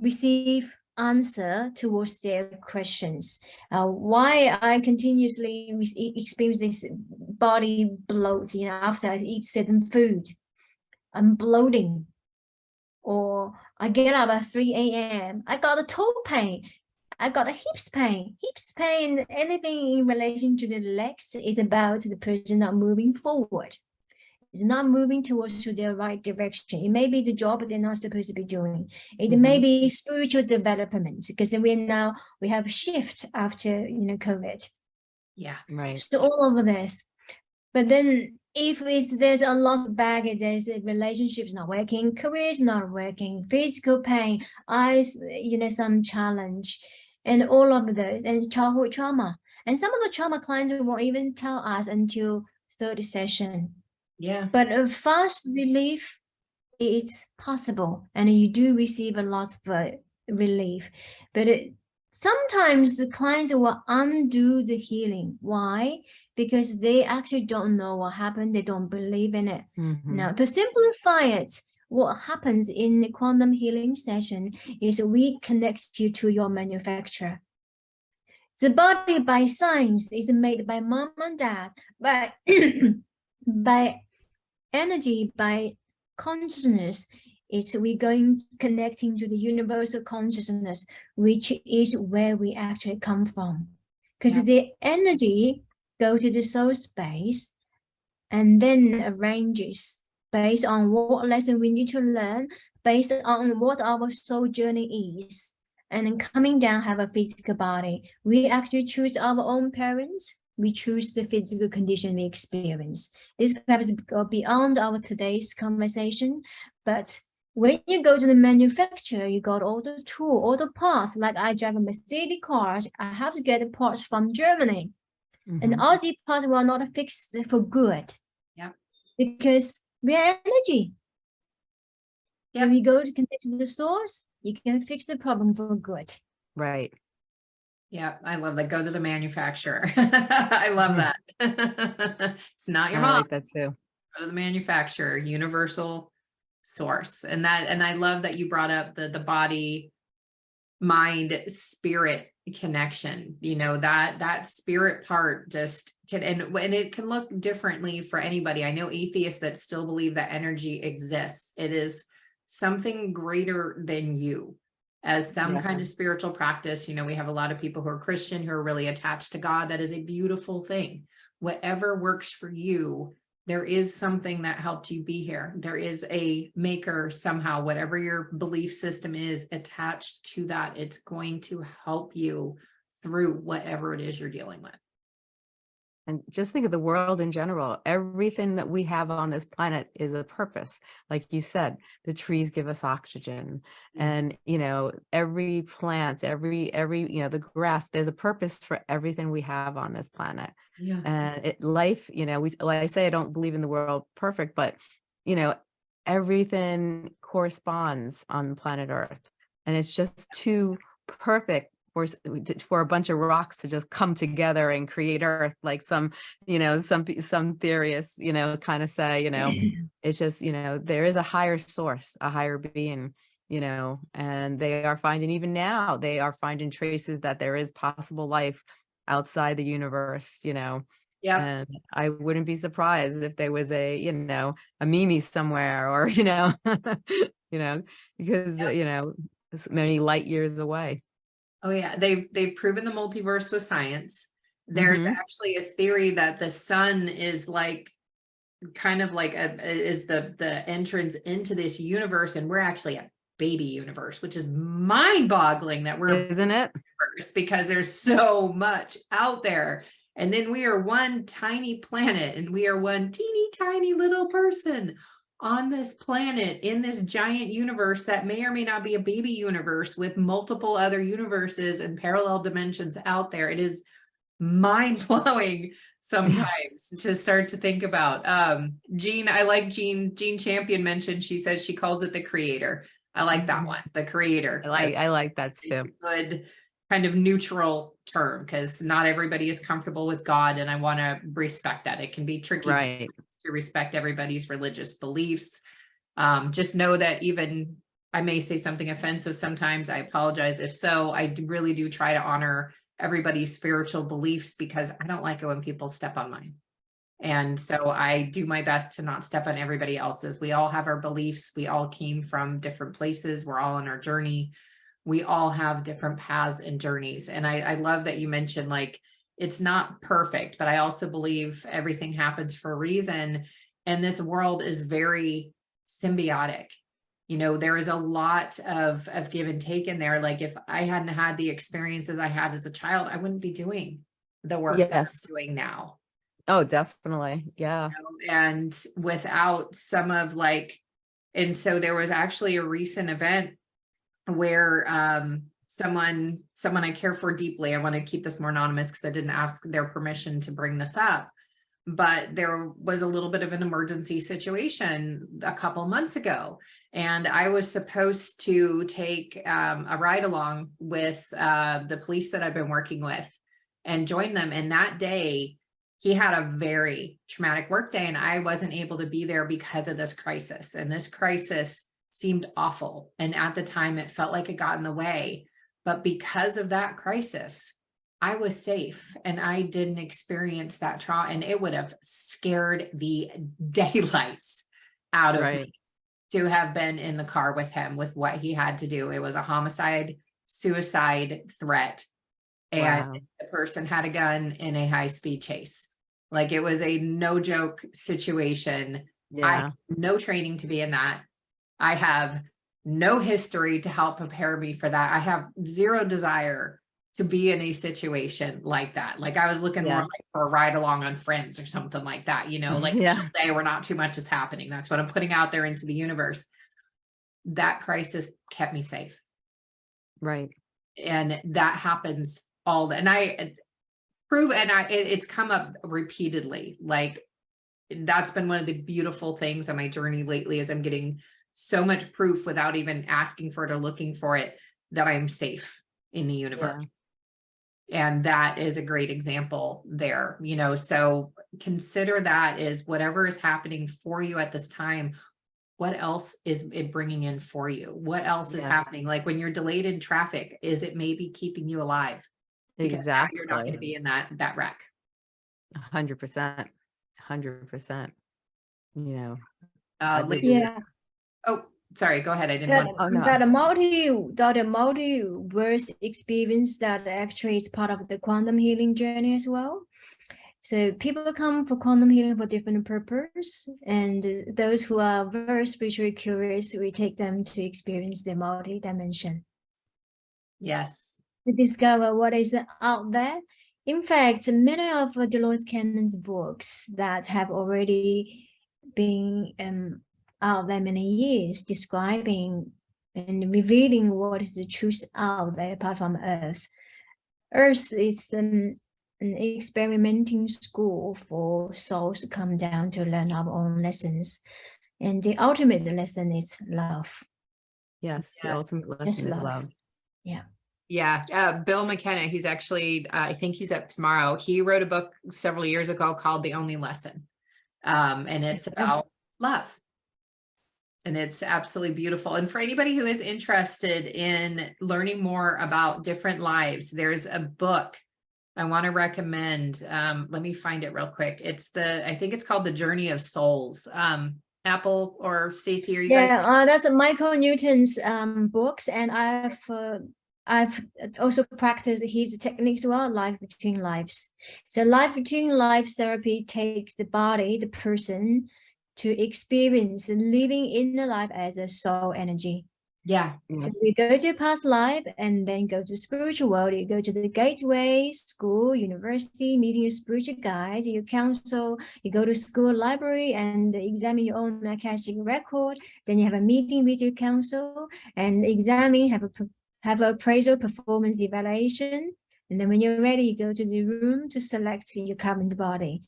receive answer towards their questions. Uh, why I continuously experience this body bloat, you know, after I eat certain food, I'm bloating. Or I get up at 3 a.m. I got a toe pain. I got a hips pain. Hips pain, anything in relation to the legs is about the person not moving forward. It's not moving towards to the right direction. It may be the job they're not supposed to be doing. It mm-hmm. may be spiritual development because then we now we have a shift after you know COVID. Yeah. Right. So all of this. But then if it's there's a lot of baggage, there's a relationships not working, career is not working, physical pain, eyes, you know, some challenge, and all of those, and childhood trauma. And some of the trauma clients won't even tell us until third session. Yeah. But a fast relief it's possible, and you do receive a lot of uh, relief. But it, sometimes the clients will undo the healing. Why? Because they actually don't know what happened. They don't believe in it. Mhm. Now, to simplify it, what happens in the quantum healing session is we connect you to your manufacturer. The body by science is made by mom and dad, by by energy, by consciousness. Is we going connecting to the universal consciousness, which is where we actually come from. Because Yeah. the energy go to the soul space and then arranges based on what lesson we need to learn, based on what our soul journey is, and then coming down have a physical body. We actually choose our own parents. We choose the physical condition we experience. This perhaps go beyond our today's conversation, but when you go to the manufacturer, you got all the tool, all the parts. Like I drive a Mercedes car, I have to get the parts from Germany and Mhm. all the parts were not fixed for good. Yeah. Because we are energy. Yep. When we go to connect to the source, you can fix the problem for good. Right. Yeah. I love that. Go to the manufacturer. I love that. It's not your I mom. like that too. go to the manufacturer, universal source. And that, and I love that you brought up the, the body, mind, spirit connection, you know, that, that spirit part just can, and when it can look differently for anybody. I know atheists that still believe that energy exists. It is something greater than you as some kind of spiritual practice. You know, we have a lot of people who are Christian who are really attached to God. That is a beautiful thing. Whatever works for you, there is something that helped you be here. There is a maker somehow, whatever your belief system is attached to that, it's going to help you through whatever it is you're dealing with. And just think of the world in general. Everything that we have on this planet is a purpose. Like you said, the trees give us oxygen Mhm. and, you know, every plant, every, every, you know, the grass, there's a purpose for everything we have on this planet. Yeah. And it, life, you know, we, like I say, I don't believe in the world perfect, but, you know, everything corresponds on planet Earth. And it's just too perfect for, for a bunch of rocks to just come together and create Earth, like some, you know, some, some theorists, you know, kind of say, you know, it's just, you know, there is a higher source, a higher being, you know, and they are finding, even now, they are finding traces that there is possible life outside the universe, you know, Yep. And I wouldn't be surprised if there was a, you know, a Mimi somewhere or, you know, you know, because, uh, Yep. you know, many light years away. Oh yeah, they've they've proven the multiverse with science. There's Mhm. actually a theory that the sun is like kind of like a is the the entrance into this universe and we're actually a baby universe, which is mind-boggling that we're Isn't it? because there's so much out there. And then we are one tiny planet and we are one teeny tiny little person on this planet in this giant universe that may or may not be a baby universe with multiple other universes and parallel dimensions out there. It is mind blowing sometimes to start to think about. Um, Jean, I like Jean, Jean Champion mentioned, she says she calls it the creator. I like that Mhm. one, the creator. I like, I like that too. a good kind of neutral term because not everybody is comfortable with God and I want to respect that. It can be tricky Right. To respect everybody's religious beliefs. Um, just know that even I may say something offensive sometimes. I apologize. If so, I really do try to honor everybody's spiritual beliefs because I don't like it when people step on mine. And so I do my best to not step on everybody else's. We all have our beliefs. We all came from different places. We're all on our journey. We all have different paths and journeys. And I, I love that you mentioned like, it's not perfect, but I also believe everything happens for a reason. And this world is very symbiotic. You know, there is a lot of, of give and take in there. Like if I hadn't had the experiences I had as a child, I wouldn't be doing the work Yes. doing now Oh, definitely. Yeah. know, and without some of like, and so there was actually a recent event where um someone someone I care for deeply, I want to keep this more anonymous because I didn't ask their permission to bring this up. But there was a little bit of an emergency situation a couple months ago. And I was supposed to take um, a ride along with uh, the police that I've been working with and join them. And that day, he had a very traumatic work day and I wasn't able to be there because of this crisis. And this crisis seemed awful. And at the time it felt like it got in the way. But because of that crisis, I was safe and I didn't experience that trauma and it would have scared the daylights out of Right. me to have been in the car with him with what he had to do. It was a homicide, suicide threat. And Wow. the person had a gun in a high speed chase. Like it was a no joke situation. I Yeah. have no training to be in that. I have no history to help prepare me for that. I have zero desire to be in a situation like that. Like I was looking more like for a ride along on friends or something like that, you know, like Yeah. where not too much is happening. That's what I'm putting out there into the universe. That crisis kept me safe Right. and that happens all the, and I prove and I it, it's come up repeatedly like that's been one of the beautiful things on my journey lately is I'm getting so much proof without even asking for it or looking for it that I'm safe in the universe. And that is a great example there, you know, so consider that is whatever is happening for you at this time. What else is it bringing in for you? What else is happening? Like when you're delayed in traffic, is it maybe keeping you alive? Because now You're not going to be in that, that wreck. A hundred percent. Hundred percent. You know, Uh, I Lee- believe Yeah. Oh, sorry, go ahead. I didn't That, want, Oh, no. that a multi that a multiverse experience that actually is part of the quantum healing journey as well. So people come for quantum healing for different purpose, and those who are very spiritually curious, we take them to experience the multi-dimension yes. to discover what is out there. In fact, many of uh, Dolores Cannon's books that have already been um, out there many years describing and revealing what is the truth out there apart from Earth. Earth is um, an experimenting school for souls to come down to learn our own lessons. And the ultimate lesson is love. yes, the Yes. ultimate Yes, lesson is love. love. Yeah, uh, Bill McKenna, he's actually, uh, I think he's up tomorrow. He wrote a book several years ago called The Only Lesson. Um, and it's about love. And it's absolutely beautiful. And for anybody who is interested in learning more about different lives, there's a book I want to recommend, um, let me find it real quick. It's the, I think it's called The Journey of Souls. Um, Apple or Stacy, are you guys? Yeah, uh, that's Michael Newton's um books, and I've uh, I've also practiced his techniques well, life between lives. So life between lives therapy takes the body, the person, to experience living in the life as a soul energy. Yeah. So you go to past life and then go to spiritual world. You go to the gateway, school, university, meeting your spiritual guides, you council, you go to school library and examine your own Akashic record. Then you have a meeting with your council and examine, have a have a appraisal performance evaluation. And then when you're ready, you go to the room to select your current body.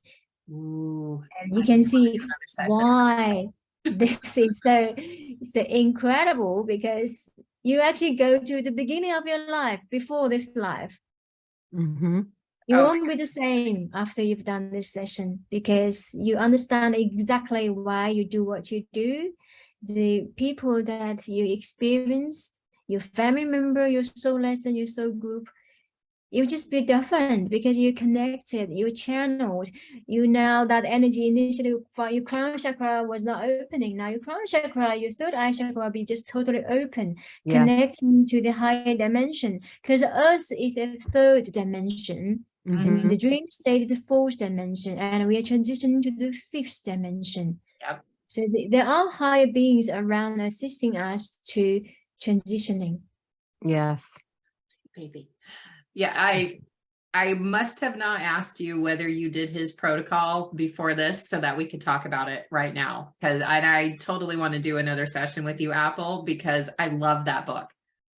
Ooh. And you can see do another session. why this is so so incredible because you actually go to the beginning of your life before this life hmm you Oh. won't be the same after you've done this session because you understand exactly why you do what you do the people that you experience your family member your soul lesson your soul group you just be different because you're connected you channeled you know that energy initially for your crown chakra was not opening now your crown chakra your third eye chakra will be just totally open Yes. connecting to the higher dimension because earth is a third dimension Mhm. and the dream state is the fourth dimension and we are transitioning to the fifth dimension Yep. so the- there are higher beings around assisting us to transitioning Yes. baby. Yeah, I, I must have not asked you whether you did his protocol before this so that we could talk about it right now. Cause I, I totally want to do another session with you, Apple, because I love that book.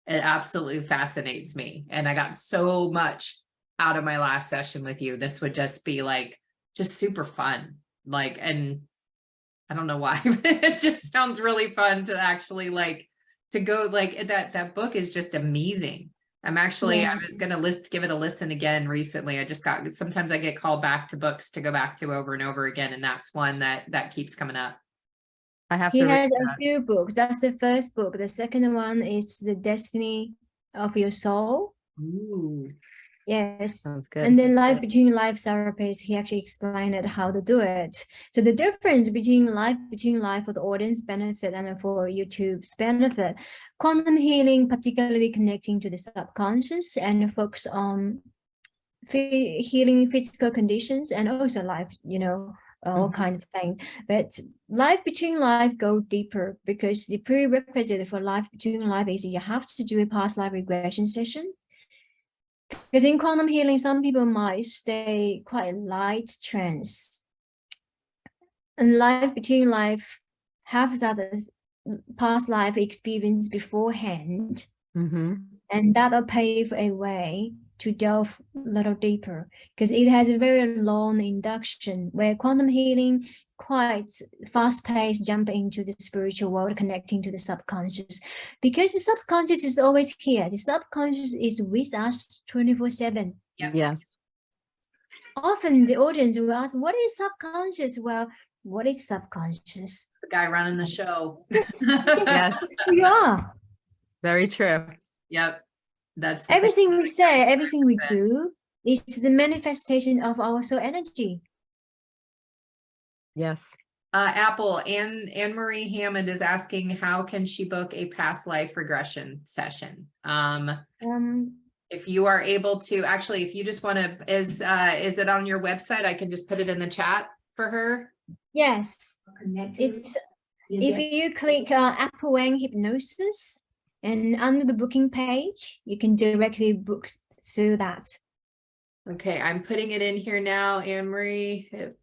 It absolutely fascinates me. And I got so much out of my last session with you. This would just be like, just super fun. Like, and I don't know why, it just sounds really fun to actually like, to go like that, that book is just amazing. I'm actually, I Yes. was gonna list, give it a listen again recently. I just got, sometimes I get called back to books to go back to over and over again. And that's one that, that keeps coming up. I have he to has a few books that's the first book the second one is the destiny of your soul Ooh. Yes Sounds good. And then life between life therapists, he actually explained it how to do it. So the difference between life between life for the audience benefit and for YouTube's benefit, quantum healing, particularly connecting to the subconscious and focus on healing physical conditions and also life, you know, all Mhm. kind of things. But life between life go deeper because the prerequisite for life between life is you have to do a past life regression session. Because in quantum healing, some people might stay quite light trance. And life between life have that past life experience beforehand, hmm and that'll pave a way to delve a little deeper. Because it has a very long induction where quantum healing quite fast paced jump into the spiritual world connecting to the subconscious because the subconscious is always here the subconscious is with us 24 7 Yep. Yes. often the audience will ask what is subconscious well what is subconscious The guy running the show. Just- Yes. who you are Very true. Yep. That's. the thing. everything we say everything we do is the manifestation of our soul energy Yes. Uh, Apple, Anne, Anne Marie Hammond is asking, how can she book a past life regression session? Um, um if you are able to, actually, if you just want to, is, uh, is it on your website? I can just put it in the chat for her. yes it's if you click uh, Apple Wang Hypnosis and under the booking page, you can directly book through that. Okay, I'm putting it in here now, Anne Marie. Hyp-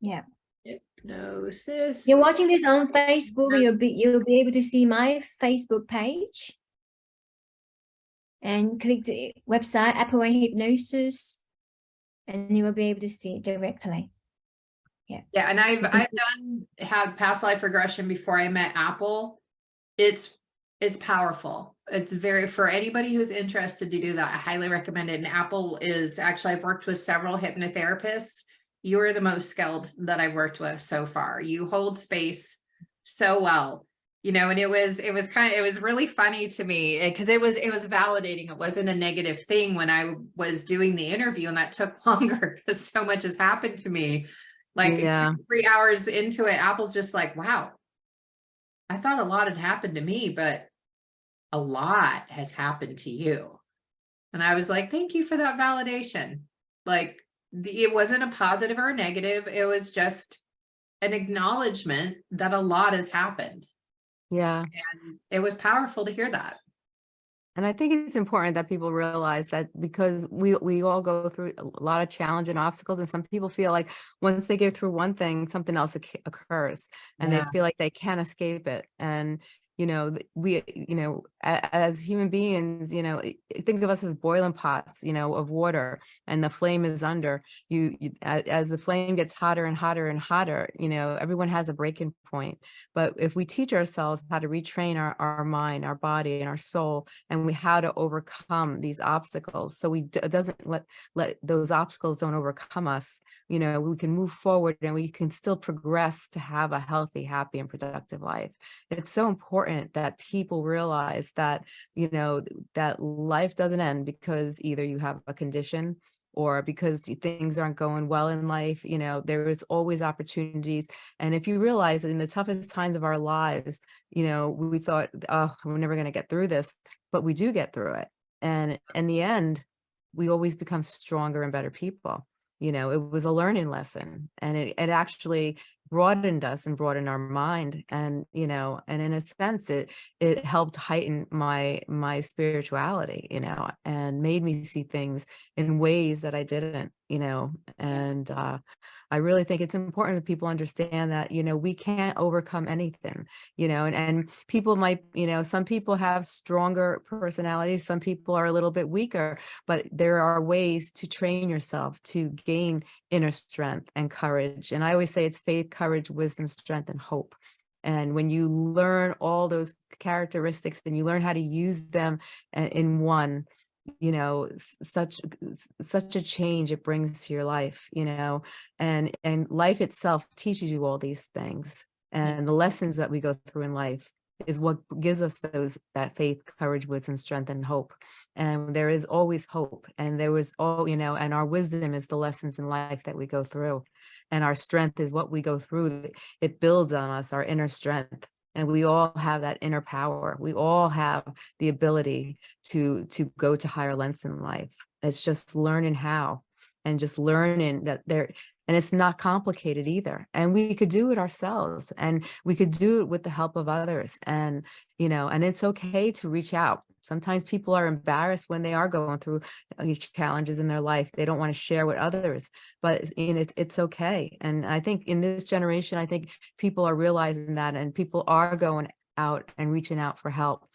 Yeah. Hypnosis. You're watching this on Facebook, you'll be you'll be able to see my Facebook page. And click the website Apple Wang Hypnosis, and you will be able to see it directly. Yeah, Yeah, and I've, I've done, had past life regression before I met Apple. It's, it's powerful. It's very, for anybody who's interested to do that, I highly recommend it. And Apple is, actually, I've worked with several hypnotherapists. You are the most skilled that I've worked with so far. You hold space so well. you know, and it was, it was kind of, it was really funny to me eh, because it was, it was validating. It wasn't a negative thing when I was doing the interview and that took longer because so much has happened to me. Like two, three hours into it, Apple's just like, wow. I thought a lot had happened to me, but a lot has happened to you. And I was like, thank you for that validation. Like the, it wasn't a positive or a negative. It was just an acknowledgement that a lot has happened. Yeah. And it was powerful to hear that. And I think it's important that people realize that because we we all go through a lot of challenge and obstacles, and some people feel like once they get through one thing, something else occurs, and Yeah. they feel like they can't escape it. And you know, we you know, as human beings, you know, think of us as boiling pots, you know, of water, and the flame is under. You, you as the flame gets hotter and hotter and hotter, you know, everyone has a breaking point. But if we teach ourselves how to retrain our, our mind, our body, and our soul, and we how to overcome these obstacles, so we doesn't let let those obstacles don't overcome us. You know, we can move forward and we can still progress to have a healthy, happy, and productive life. It's so important that people realize that you know that life doesn't end because either you have a condition or because things aren't going well in life you know there is always opportunities and if you realize that in the toughest times of our lives, you know, we thought, oh, we're never going to get through this, but we do get through it. And in the end, we always become stronger and better people. You know, it was a learning lesson and it, it actually broadened us and broadened our mind. And, you know, and in a sense, it it helped heighten my my spirituality, you know, and made me see things in ways that I didn't, you know, and uh I really think it's important that people understand that, you know, we can't overcome anything, you know, and, and people might, you know, some people have stronger personalities, some people are a little bit weaker, but there are ways to train yourself to gain inner strength and courage. And I always say it's faith, courage, wisdom, strength, and hope. And when you learn all those characteristics and you learn how to use them in one, you know such such a change it brings to your life you know and and life itself teaches you all these things mm. and the lessons that we go through in life is what gives us those that faith courage wisdom strength and hope. And there is always hope and there was all you know and our wisdom is the lessons in life that we go through and our strength is what we go through. It builds on us our inner strength and we all have that inner power. We all have the ability to to go to higher lengths in life. It's just learning how and just learning that there and it's not complicated either and we could do it ourselves and we could do it with the help of others and you know and it's okay to reach out. Sometimes people are embarrassed when they are going through uh, challenges in their life. They don't want to share with others but you know, it's, it's okay and i think in this generation i think people are realizing that and people are going out and reaching out for help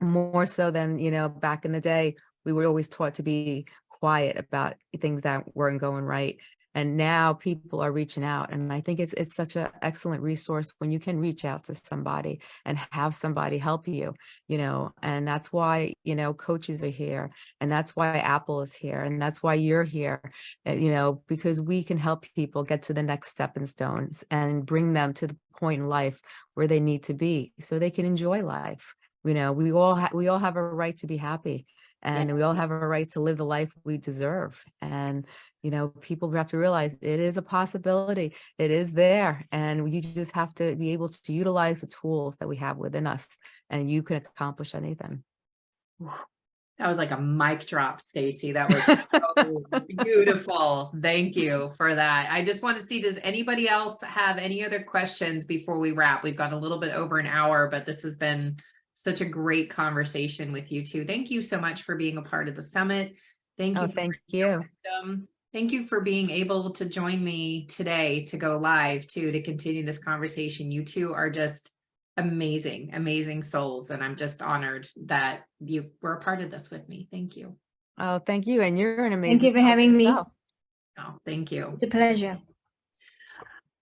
more so than you know back in the day we were always taught to be quiet about things that weren't going right and now people are reaching out and i think it's it's such an excellent resource when you can reach out to somebody and have somebody help you you know and that's why you know coaches are here and that's why apple is here and that's why you're here uh, you know because we can help people get to the next stepping stones and bring them to the point in life where they need to be so they can enjoy life you know we all we all have a right to be happy and we all have a right to live the life we deserve and you know people have to realize it is a possibility it is there and you just have to be able to utilize the tools that we have within us and you can accomplish anything That was like a mic drop, Stacy. That was so beautiful. Thank you for that. I just want to see, does anybody else have any other questions before we wrap? We've got a little bit over an hour, but this has been such a great conversation with you two. Thank you so much for being a part of the summit. Thank you. oh thank you wisdom. Thank you for being able to join me today to go live too, to continue this conversation. You two are just amazing, amazing souls. And I'm just honored that you were a part of this with me. Thank you. oh thank you and you're an amazing Thank you for soul having me. Oh, thank you. It's a pleasure.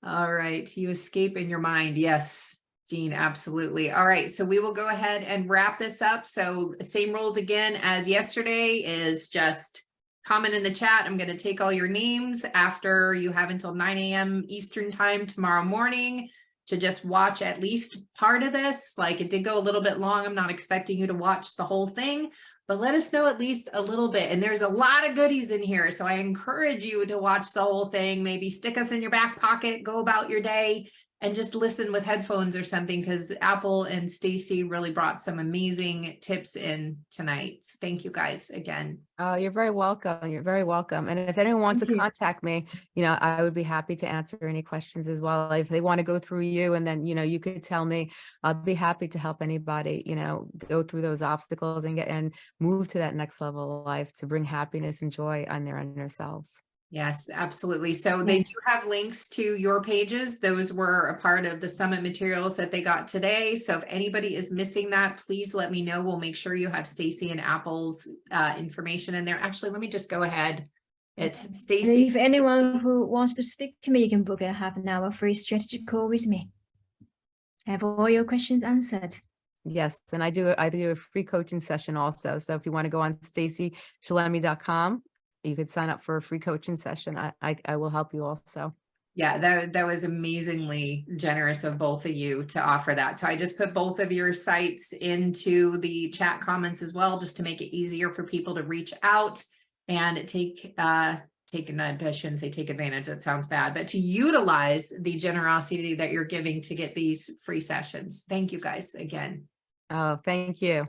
All right, you escape in your mind. Yes, Jean, absolutely. All right, so we will go ahead and wrap this up. So same rules again as yesterday is just comment in the chat. I'm going to take all your names after you have until 9 a.m. Eastern time tomorrow morning to just watch at least part of this. Like it did go a little bit long. I'm not expecting you to watch the whole thing, but let us know at least a little bit. And there's a lot of goodies in here. So I encourage you to watch the whole thing, maybe stick us in your back pocket, go about your day and just listen with headphones or something because Apple and Stacy really brought some amazing tips in tonight. So Thank you guys again. Oh, you're very welcome. You're very welcome. And if anyone wants Thank to you. contact me, you know, I would be happy to answer any questions as well. If they want to go through you and then, you know, you could tell me, I'll be happy to help anybody, you know, go through those obstacles and get and move to that next level of life to bring happiness and joy on their inner selves. Yes, absolutely. So they do have links to your pages. Those were a part of the summit materials that they got today. So if anybody is missing that, please let me know. We'll make sure you have Stacy and Apple's uh, information in there. Actually, let me just go ahead. It's And Stacy. if anyone who wants to speak to me, you can book a half an hour free strategy call with me. Have all your questions answered. Yes, and I do, I do a free coaching session also. So if you want to go on stacyshalemi.com, you could sign up for a free coaching session. I, I, I will help you also. Yeah, that, that was amazingly generous of both of you to offer that. So I just put both of your sites into the chat comments as well, just to make it easier for people to reach out and take, uh, take, I shouldn't say take advantage, that sounds bad, but to utilize the generosity that you're giving to get these free sessions. Thank you guys again. Oh, thank you.